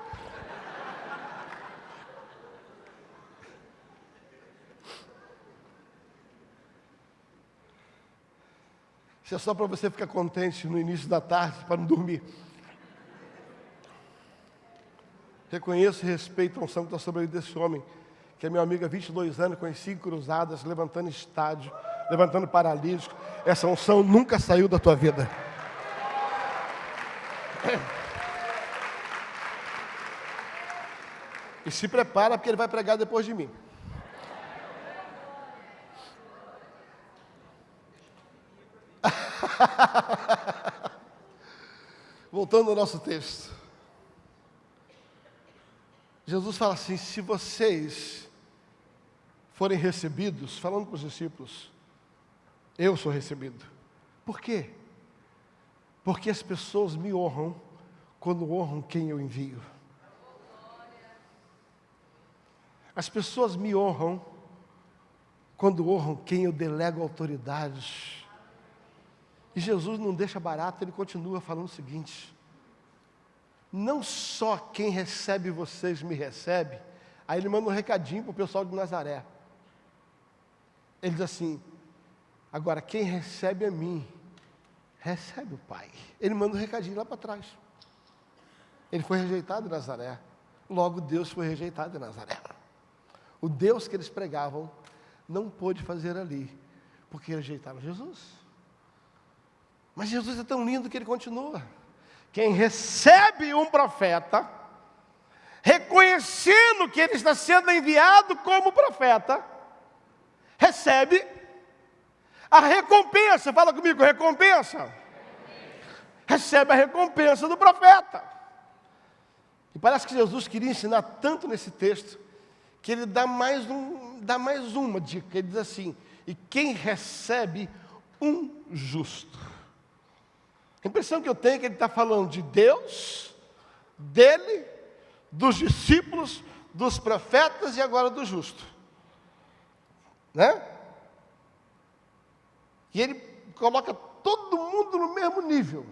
Isso é só para você ficar contente no início da tarde, para não dormir. Reconheço e respeito a unção que está sobre a vida desse homem, que é meu amigo há 22 anos, conheci cruzadas, levantando estádio, levantando paralítico. Essa unção nunca saiu da tua vida. *laughs* E se prepara porque ele vai pregar depois de mim. *laughs* Voltando ao nosso texto. Jesus fala assim: se vocês forem recebidos, falando para os discípulos, eu sou recebido. Por quê? Porque as pessoas me honram quando honram quem eu envio. As pessoas me honram quando honram quem eu delego autoridades. E Jesus não deixa barato, ele continua falando o seguinte: não só quem recebe vocês me recebe, aí ele manda um recadinho para o pessoal de Nazaré. Ele diz assim: agora quem recebe a mim, recebe o Pai. Ele manda um recadinho lá para trás. Ele foi rejeitado em Nazaré. Logo, Deus foi rejeitado em Nazaré. O Deus que eles pregavam não pôde fazer ali, porque rejeitaram Jesus. Mas Jesus é tão lindo que ele continua. Quem recebe um profeta, reconhecendo que ele está sendo enviado como profeta, recebe a recompensa, fala comigo, recompensa. Recebe a recompensa do profeta. E parece que Jesus queria ensinar tanto nesse texto, que ele dá mais, um, dá mais uma dica. Ele diz assim: e quem recebe um justo. A impressão que eu tenho é que ele está falando de Deus, dele, dos discípulos, dos profetas e agora do justo. Né? E ele coloca todo mundo no mesmo nível.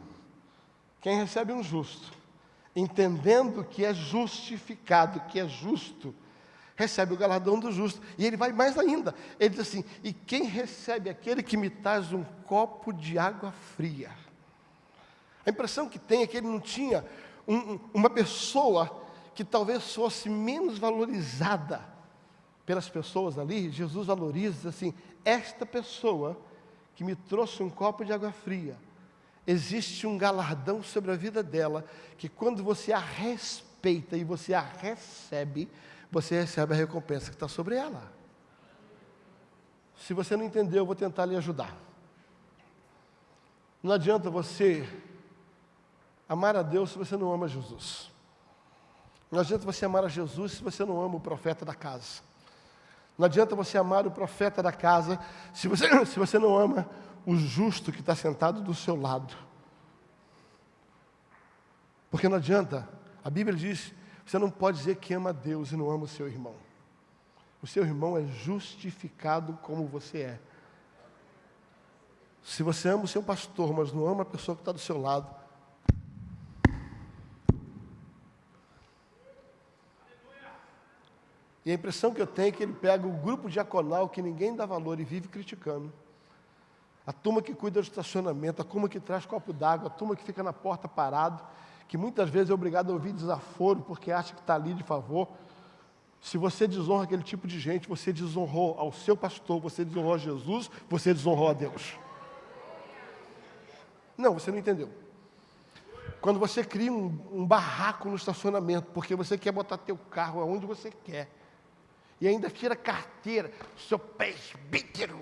Quem recebe um justo, entendendo que é justificado, que é justo, recebe o galardão do justo. E ele vai mais ainda. Ele diz assim: E quem recebe aquele que me traz um copo de água fria? A impressão que tem é que ele não tinha um, uma pessoa que talvez fosse menos valorizada pelas pessoas ali. Jesus valoriza assim: esta pessoa que me trouxe um copo de água fria, existe um galardão sobre a vida dela, que quando você a respeita, e você a recebe, você recebe a recompensa que está sobre ela. Se você não entendeu, eu vou tentar lhe ajudar. Não adianta você amar a Deus se você não ama Jesus. Não adianta você amar a Jesus se você não ama o profeta da casa. Não adianta você amar o profeta da casa se você, *coughs* se você não ama o justo que está sentado do seu lado. Porque não adianta, a Bíblia diz, você não pode dizer que ama Deus e não ama o seu irmão. O seu irmão é justificado como você é. Se você ama o seu pastor, mas não ama a pessoa que está do seu lado, E a impressão que eu tenho é que ele pega o grupo diaconal que ninguém dá valor e vive criticando. A turma que cuida do estacionamento, a turma que traz copo d'água, a turma que fica na porta parado, que muitas vezes é obrigado a ouvir desaforo porque acha que está ali de favor. Se você desonra aquele tipo de gente, você desonrou ao seu pastor, você desonrou a Jesus, você desonrou a Deus. Não, você não entendeu. Quando você cria um, um barraco no estacionamento, porque você quer botar teu carro aonde você quer, e ainda tira carteira, seu presbítero.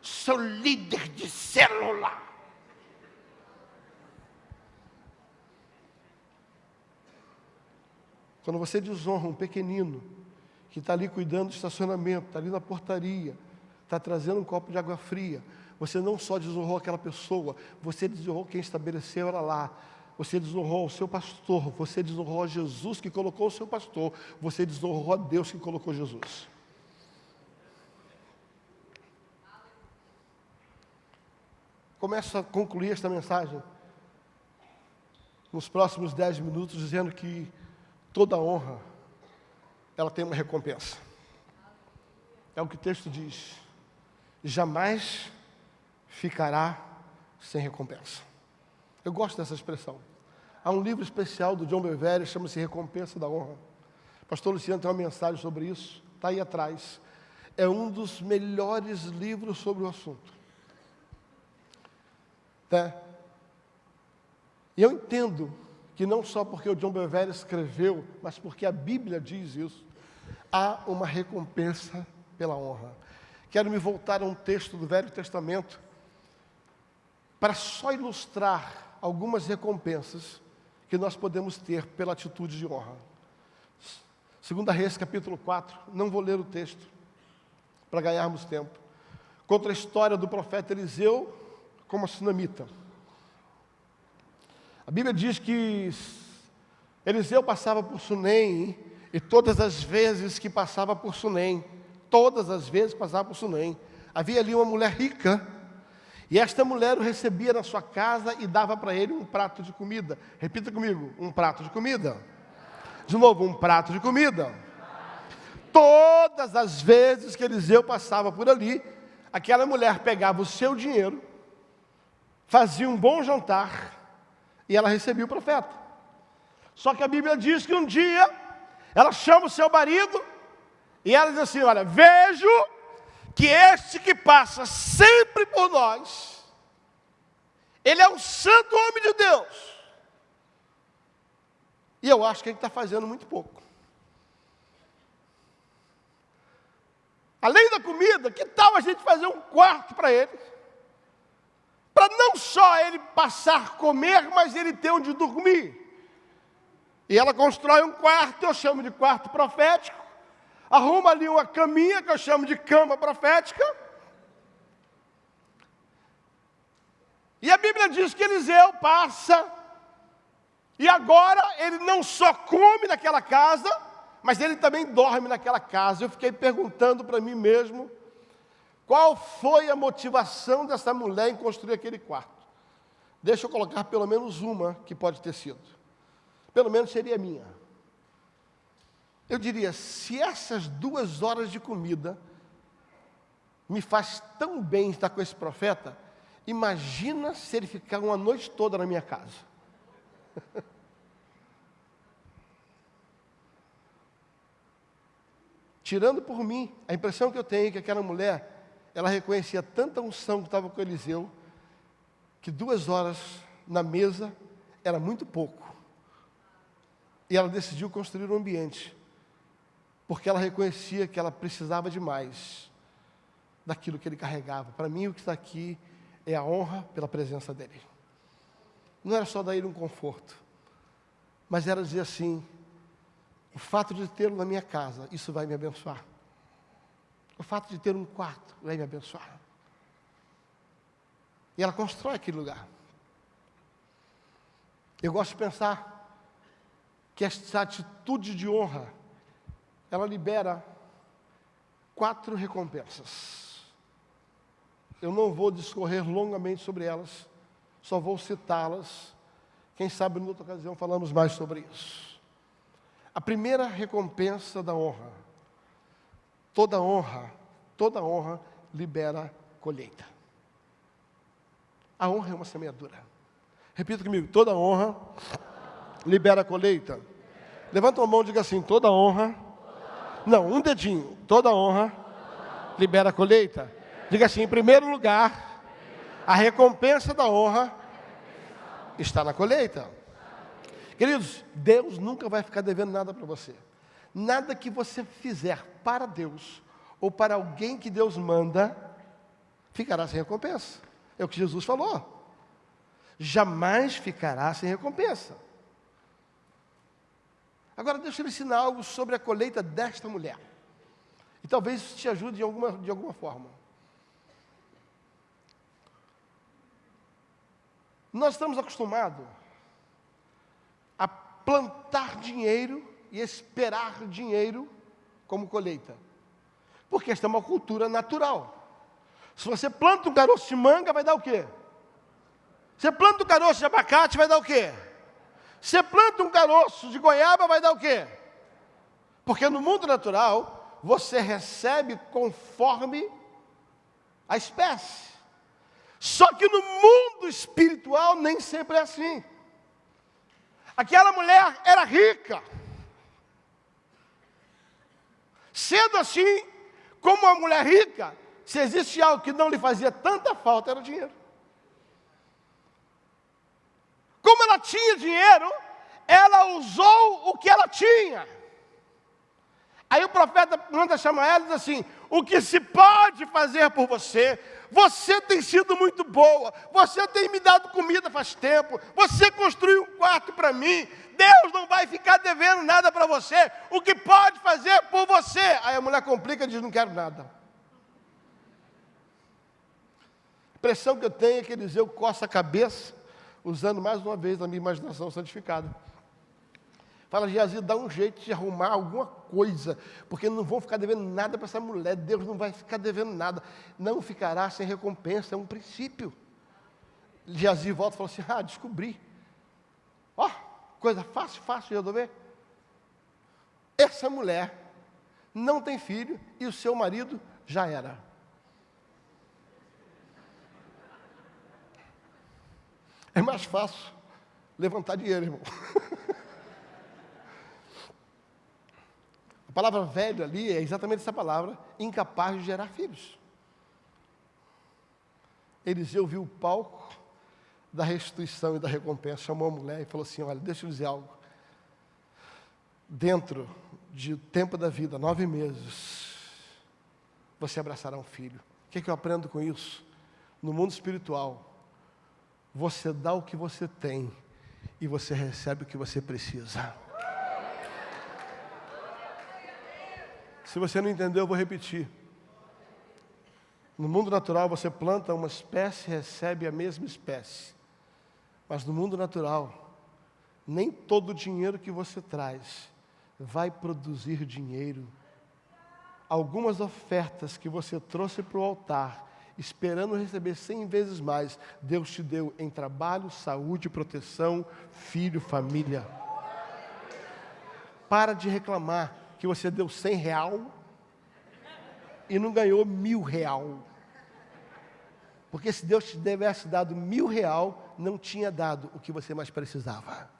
Sou líder de célula. Quando você desonra um pequenino que está ali cuidando do estacionamento, está ali na portaria, está trazendo um copo de água fria, você não só desonrou aquela pessoa, você desonrou quem estabeleceu ela lá, você desonrou o seu pastor, você desonrou a Jesus que colocou o seu pastor, você desonrou a Deus que colocou Jesus. Começo a concluir esta mensagem nos próximos dez minutos dizendo que toda honra ela tem uma recompensa. É o que o texto diz. Jamais ficará sem recompensa. Eu gosto dessa expressão. Há um livro especial do John Bevere, chama-se Recompensa da Honra. Pastor Luciano tem uma mensagem sobre isso, está aí atrás. É um dos melhores livros sobre o assunto. Tá? E eu entendo que não só porque o John Bevere escreveu, mas porque a Bíblia diz isso, há uma recompensa pela honra. Quero me voltar a um texto do Velho Testamento para só ilustrar algumas recompensas que nós podemos ter pela atitude de honra. Segunda Reis, capítulo 4, não vou ler o texto, para ganharmos tempo. Contra a história do profeta Eliseu como a sunamita. A Bíblia diz que Eliseu passava por Sunem, e todas as vezes que passava por Sunem, todas as vezes que passava por Sunem, havia ali uma mulher rica, e esta mulher o recebia na sua casa e dava para ele um prato de comida. Repita comigo: um prato de comida. De novo, um prato de comida. Todas as vezes que Eliseu passava por ali, aquela mulher pegava o seu dinheiro, fazia um bom jantar e ela recebia o profeta. Só que a Bíblia diz que um dia ela chama o seu marido e ela diz assim: Olha, vejo que este que passa sempre por nós, ele é um santo homem de Deus. E eu acho que ele está fazendo muito pouco. Além da comida, que tal a gente fazer um quarto para ele? Para não só ele passar comer, mas ele ter onde dormir. E ela constrói um quarto, eu chamo de quarto profético arruma ali uma caminha que eu chamo de cama profética. E a Bíblia diz que Eliseu passa, e agora ele não só come naquela casa, mas ele também dorme naquela casa. Eu fiquei perguntando para mim mesmo, qual foi a motivação dessa mulher em construir aquele quarto? Deixa eu colocar pelo menos uma que pode ter sido. Pelo menos seria minha. Eu diria, se essas duas horas de comida me faz tão bem estar com esse profeta, imagina se ele ficar uma noite toda na minha casa. *laughs* Tirando por mim, a impressão que eu tenho é que aquela mulher, ela reconhecia tanta unção que estava com Eliseu, que duas horas na mesa era muito pouco. E ela decidiu construir um ambiente, porque ela reconhecia que ela precisava de mais daquilo que ele carregava. Para mim, o que está aqui é a honra pela presença dele. Não era só dar ele um conforto, mas era dizer assim: o fato de tê-lo na minha casa, isso vai me abençoar. O fato de ter um quarto vai me abençoar. E ela constrói aquele lugar. Eu gosto de pensar que essa atitude de honra, ela libera quatro recompensas. Eu não vou discorrer longamente sobre elas, só vou citá-las. Quem sabe, em outra ocasião, falamos mais sobre isso. A primeira recompensa da honra. Toda honra, toda honra libera colheita. A honra é uma semeadura. Repita comigo: toda honra libera colheita. Levanta a mão e diga assim: toda honra. Não, um dedinho. Toda honra libera colheita. Diga assim: em primeiro lugar, a recompensa da honra está na colheita. Queridos, Deus nunca vai ficar devendo nada para você. Nada que você fizer para Deus ou para alguém que Deus manda, ficará sem recompensa. É o que Jesus falou. Jamais ficará sem recompensa. Agora, deixa eu ensinar algo sobre a colheita desta mulher. E talvez isso te ajude de alguma, de alguma forma. Nós estamos acostumados a plantar dinheiro e esperar dinheiro como colheita. Porque esta é uma cultura natural. Se você planta um caroço de manga, vai dar o quê? Você planta um caroço de abacate, vai dar o quê? Você planta um caroço de goiaba, vai dar o quê? Porque no mundo natural, você recebe conforme a espécie. Só que no mundo espiritual nem sempre é assim. Aquela mulher era rica. Sendo assim, como uma mulher rica, se existe algo que não lhe fazia tanta falta, era o dinheiro. Como ela tinha dinheiro, ela usou o que ela tinha. Aí o profeta manda chamar ela e diz assim: O que se pode fazer por você? Você tem sido muito boa, você tem me dado comida faz tempo, você construiu um quarto para mim, Deus não vai ficar devendo nada para você, o que pode fazer por você? Aí a mulher complica e diz: Não quero nada. impressão que eu tenho é que Eliseu coça a cabeça, usando mais uma vez a minha imaginação santificada. Fala, Geazi, dá um jeito de arrumar alguma coisa, porque não vão ficar devendo nada para essa mulher, Deus não vai ficar devendo nada, não ficará sem recompensa, é um princípio. Geazi volta e fala assim: Ah, descobri. Ó, oh, coisa fácil, fácil de resolver. Essa mulher não tem filho e o seu marido já era. É mais fácil levantar dinheiro, irmão. *laughs* A palavra velho ali é exatamente essa palavra, incapaz de gerar filhos. Eliseu viu o palco da restituição e da recompensa, chamou a mulher e falou assim: Olha, deixa eu dizer algo. Dentro de tempo da vida, nove meses, você abraçará um filho. O que, é que eu aprendo com isso? No mundo espiritual, você dá o que você tem e você recebe o que você precisa. Se você não entendeu, eu vou repetir. No mundo natural, você planta uma espécie e recebe a mesma espécie. Mas no mundo natural, nem todo o dinheiro que você traz vai produzir dinheiro. Algumas ofertas que você trouxe para o altar esperando receber cem vezes mais, Deus te deu em trabalho, saúde, proteção, filho, família. Para de reclamar que você deu cem real e não ganhou mil real. Porque se Deus te tivesse dado mil real, não tinha dado o que você mais precisava.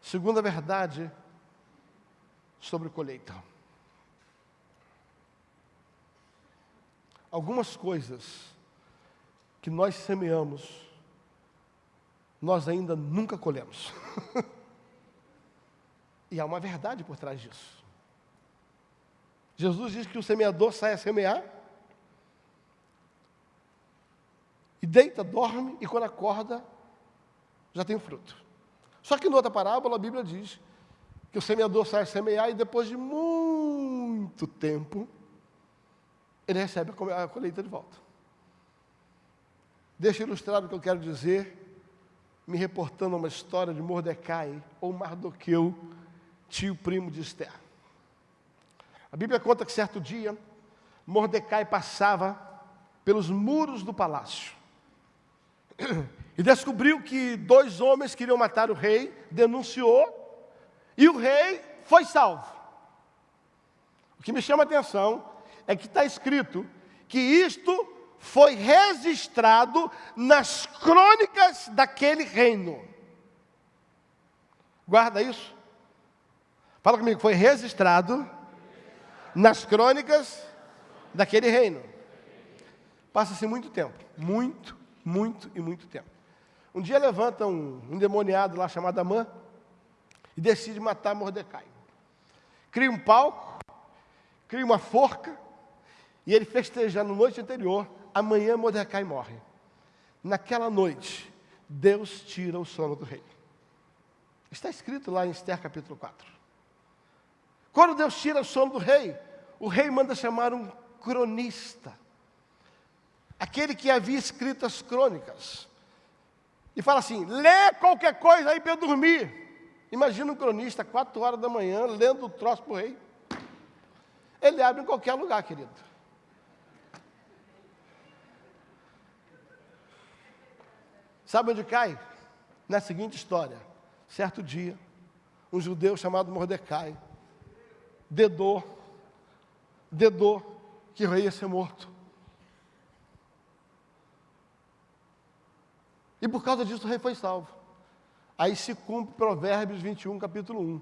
Segunda verdade sobre colheita. Algumas coisas que nós semeamos, nós ainda nunca colhemos. *laughs* e há uma verdade por trás disso. Jesus diz que o semeador sai a semear, e deita, dorme, e quando acorda, já tem fruto. Só que em outra parábola, a Bíblia diz que o semeador sai a semear, e depois de muito tempo, ele recebe a colheita de volta. Deixa eu ilustrar o que eu quero dizer, me reportando a uma história de Mordecai, ou Mardoqueu, tio primo de Esther. A Bíblia conta que certo dia, Mordecai passava pelos muros do palácio e descobriu que dois homens queriam matar o rei, denunciou, e o rei foi salvo. O que me chama a atenção é que está escrito que isto foi registrado nas crônicas daquele reino. Guarda isso. Fala comigo, foi registrado nas crônicas daquele reino. Passa-se muito tempo, muito, muito e muito tempo. Um dia levanta um endemoniado lá chamado Amã e decide matar Mordecai. Cria um palco, cria uma forca, e ele festejando na noite anterior, amanhã Mordecai morre. Naquela noite, Deus tira o sono do rei. Está escrito lá em Esther capítulo 4. Quando Deus tira o sono do rei, o rei manda chamar um cronista. Aquele que havia escrito as crônicas. E fala assim: lê qualquer coisa aí para eu dormir. Imagina um cronista, quatro horas da manhã, lendo o troço para o rei. Ele abre em qualquer lugar, querido. Sabe onde cai? Na seguinte história. Certo dia, um judeu chamado Mordecai dedou, dedou que o rei ia ser morto. E por causa disso o rei foi salvo. Aí se cumpre Provérbios 21, capítulo 1.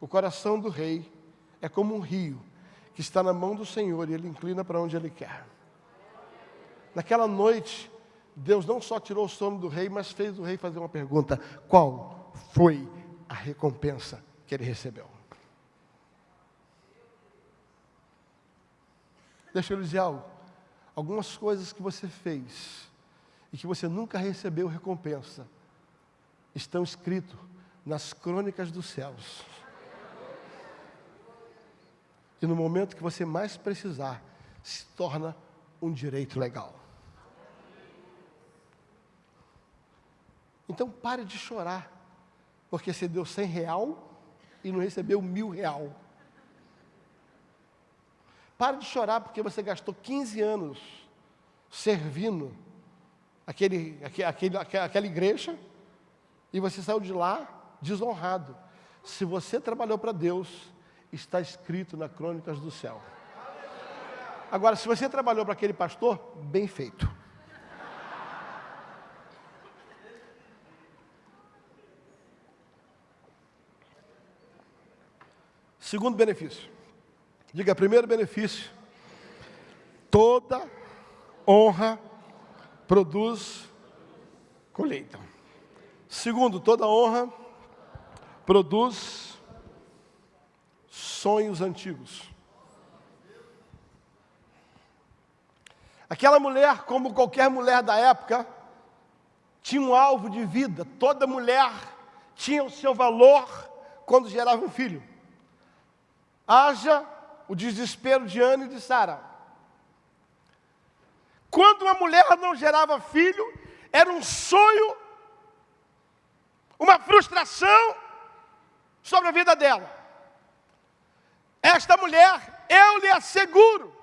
O coração do rei é como um rio que está na mão do Senhor e ele inclina para onde ele quer. Naquela noite, Deus não só tirou o sono do rei, mas fez o rei fazer uma pergunta: qual foi a recompensa que ele recebeu? Deixa eu lhe dizer algo. Algumas coisas que você fez e que você nunca recebeu recompensa estão escritos nas crônicas dos céus. E no momento que você mais precisar, se torna um direito legal. Então pare de chorar, porque você deu cem real e não recebeu mil real. Pare de chorar porque você gastou 15 anos servindo aquele, aquele, aquela igreja e você saiu de lá desonrado. Se você trabalhou para Deus, está escrito na Crônicas do Céu. Agora, se você trabalhou para aquele pastor, bem feito. Segundo benefício. Diga, primeiro benefício. Toda honra produz colheita. Segundo, toda honra produz sonhos antigos. Aquela mulher, como qualquer mulher da época, tinha um alvo de vida. Toda mulher tinha o seu valor quando gerava um filho haja o desespero de Ana e de Sara. Quando uma mulher não gerava filho, era um sonho, uma frustração sobre a vida dela. Esta mulher, eu lhe asseguro,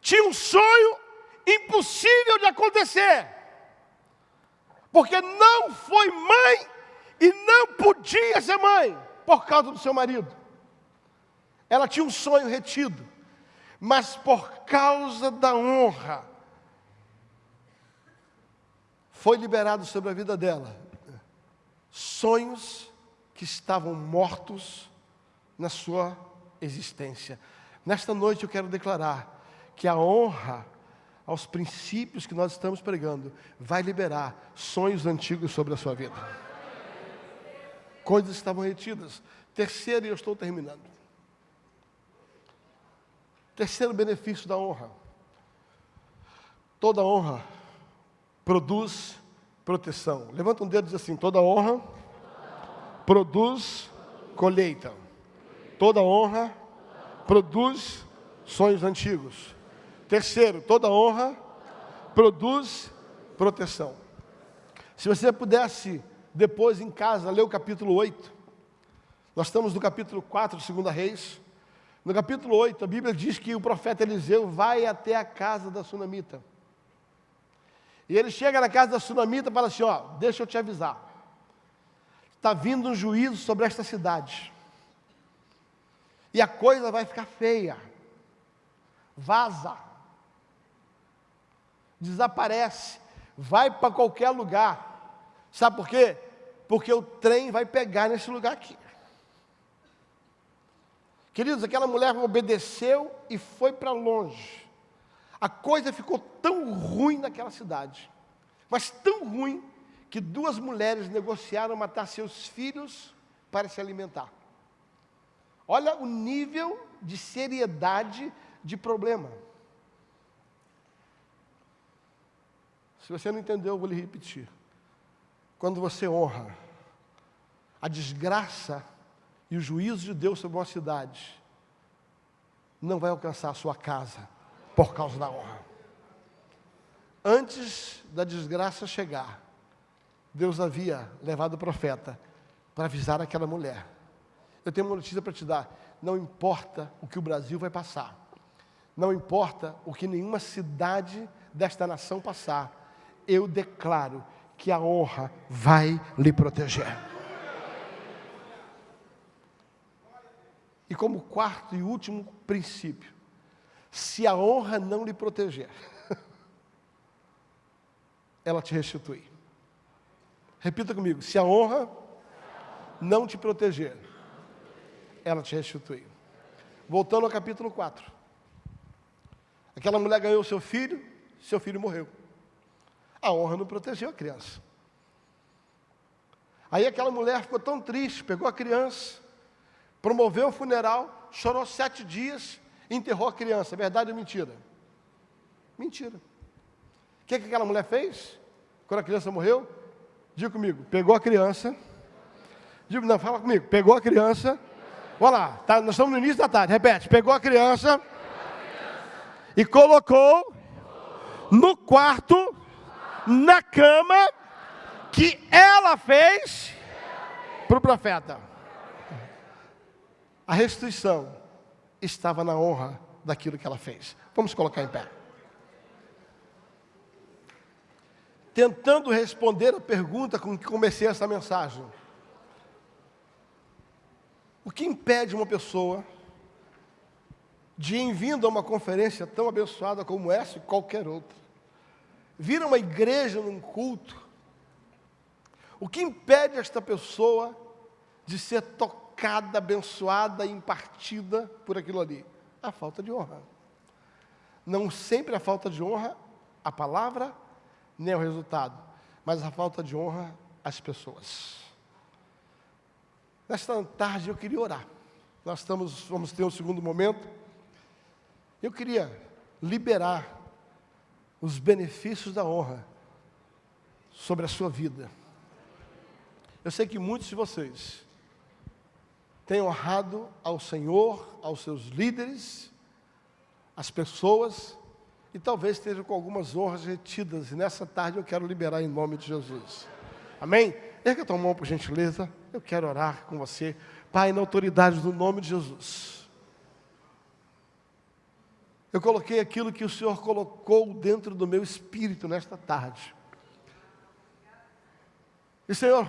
tinha um sonho impossível de acontecer, porque não foi mãe e não podia ser mãe por causa do seu marido. Ela tinha um sonho retido, mas por causa da honra, foi liberado sobre a vida dela sonhos que estavam mortos na sua existência. Nesta noite eu quero declarar que a honra aos princípios que nós estamos pregando vai liberar sonhos antigos sobre a sua vida. Coisas estavam retidas. Terceiro, e eu estou terminando. Terceiro benefício da honra. Toda honra produz proteção. Levanta um dedo e diz assim: toda honra produz colheita. Toda honra produz sonhos antigos. Terceiro, toda honra produz proteção. Se você pudesse, depois em casa, ler o capítulo 8, nós estamos no capítulo 4 de 2 Reis. No capítulo 8, a Bíblia diz que o profeta Eliseu vai até a casa da sunamita. E ele chega na casa da sunamita e fala assim: Ó, deixa eu te avisar. Está vindo um juízo sobre esta cidade. E a coisa vai ficar feia. Vaza. Desaparece. Vai para qualquer lugar. Sabe por quê? Porque o trem vai pegar nesse lugar aqui. Queridos, aquela mulher obedeceu e foi para longe. A coisa ficou tão ruim naquela cidade, mas tão ruim, que duas mulheres negociaram matar seus filhos para se alimentar. Olha o nível de seriedade de problema. Se você não entendeu, eu vou lhe repetir. Quando você honra, a desgraça e o juízo de Deus sobre uma cidade não vai alcançar a sua casa por causa da honra. Antes da desgraça chegar, Deus havia levado o profeta para avisar aquela mulher. Eu tenho uma notícia para te dar. Não importa o que o Brasil vai passar, não importa o que nenhuma cidade desta nação passar, eu declaro que a honra vai lhe proteger. E como quarto e último princípio, se a honra não lhe proteger, *laughs* ela te restitui. Repita comigo: se a honra não te proteger, ela te restitui. Voltando ao capítulo 4. Aquela mulher ganhou seu filho, seu filho morreu. A honra não protegeu a criança. Aí aquela mulher ficou tão triste, pegou a criança, promoveu o funeral, chorou sete dias, enterrou a criança. Verdade ou mentira? Mentira. O que, que aquela mulher fez? Quando a criança morreu? Diga comigo, pegou a criança. Diga, não, fala comigo, pegou a criança. Olha lá, tá, nós estamos no início da tarde, repete, pegou a criança, e colocou no quarto, na cama, que ela fez para o profeta. A restituição estava na honra daquilo que ela fez. Vamos colocar em pé. Tentando responder a pergunta com que comecei essa mensagem. O que impede uma pessoa de, em vindo a uma conferência tão abençoada como essa e qualquer outra, vir a uma igreja num culto, o que impede esta pessoa de ser tocada? Tocada, abençoada, impartida por aquilo ali? A falta de honra. Não sempre a falta de honra, a palavra, nem o resultado, mas a falta de honra às pessoas. Nesta tarde eu queria orar. Nós estamos, vamos ter um segundo momento. Eu queria liberar os benefícios da honra sobre a sua vida. Eu sei que muitos de vocês tem honrado ao Senhor, aos seus líderes, às pessoas, e talvez esteja com algumas honras retidas, e nessa tarde eu quero liberar em nome de Jesus. Amém? Erga tua mão por gentileza, eu quero orar com você. Pai, na autoridade do nome de Jesus. Eu coloquei aquilo que o Senhor colocou dentro do meu espírito nesta tarde. E Senhor,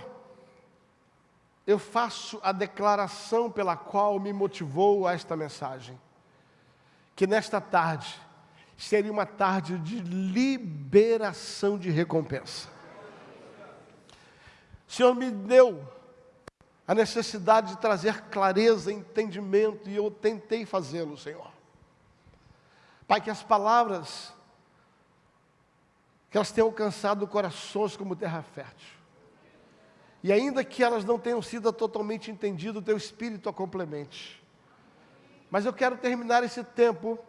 eu faço a declaração pela qual me motivou a esta mensagem. Que nesta tarde seria uma tarde de liberação de recompensa. O Senhor me deu a necessidade de trazer clareza, entendimento, e eu tentei fazê-lo, Senhor. Pai, que as palavras que elas tenham alcançado corações como terra fértil. E ainda que elas não tenham sido totalmente entendidas, o teu espírito a complemente. Mas eu quero terminar esse tempo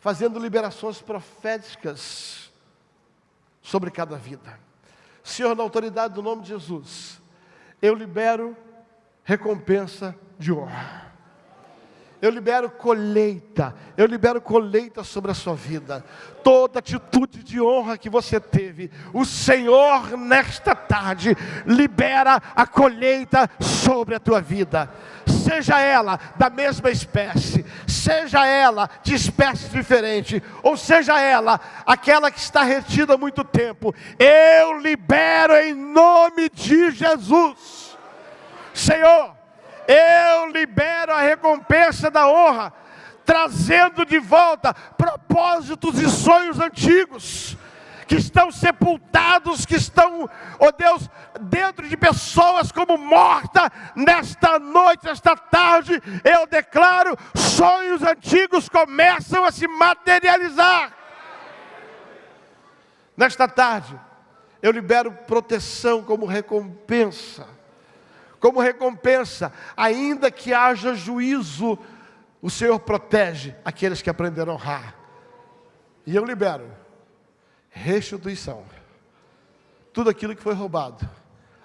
fazendo liberações proféticas sobre cada vida. Senhor, na autoridade do nome de Jesus, eu libero recompensa de honra. Eu libero colheita, eu libero colheita sobre a sua vida. Toda atitude de honra que você teve, o Senhor nesta tarde libera a colheita sobre a tua vida. Seja ela da mesma espécie, seja ela de espécie diferente, ou seja ela aquela que está retida há muito tempo, eu libero em nome de Jesus. Senhor, eu libero a recompensa da honra, trazendo de volta propósitos e sonhos antigos, que estão sepultados, que estão, oh Deus, dentro de pessoas como morta, nesta noite, nesta tarde, eu declaro: sonhos antigos começam a se materializar. Nesta tarde, eu libero proteção como recompensa como recompensa, ainda que haja juízo, o Senhor protege aqueles que aprenderam a honrar. E eu libero restituição. Tudo aquilo que foi roubado,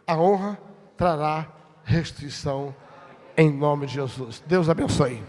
a honra trará restituição em nome de Jesus. Deus abençoe.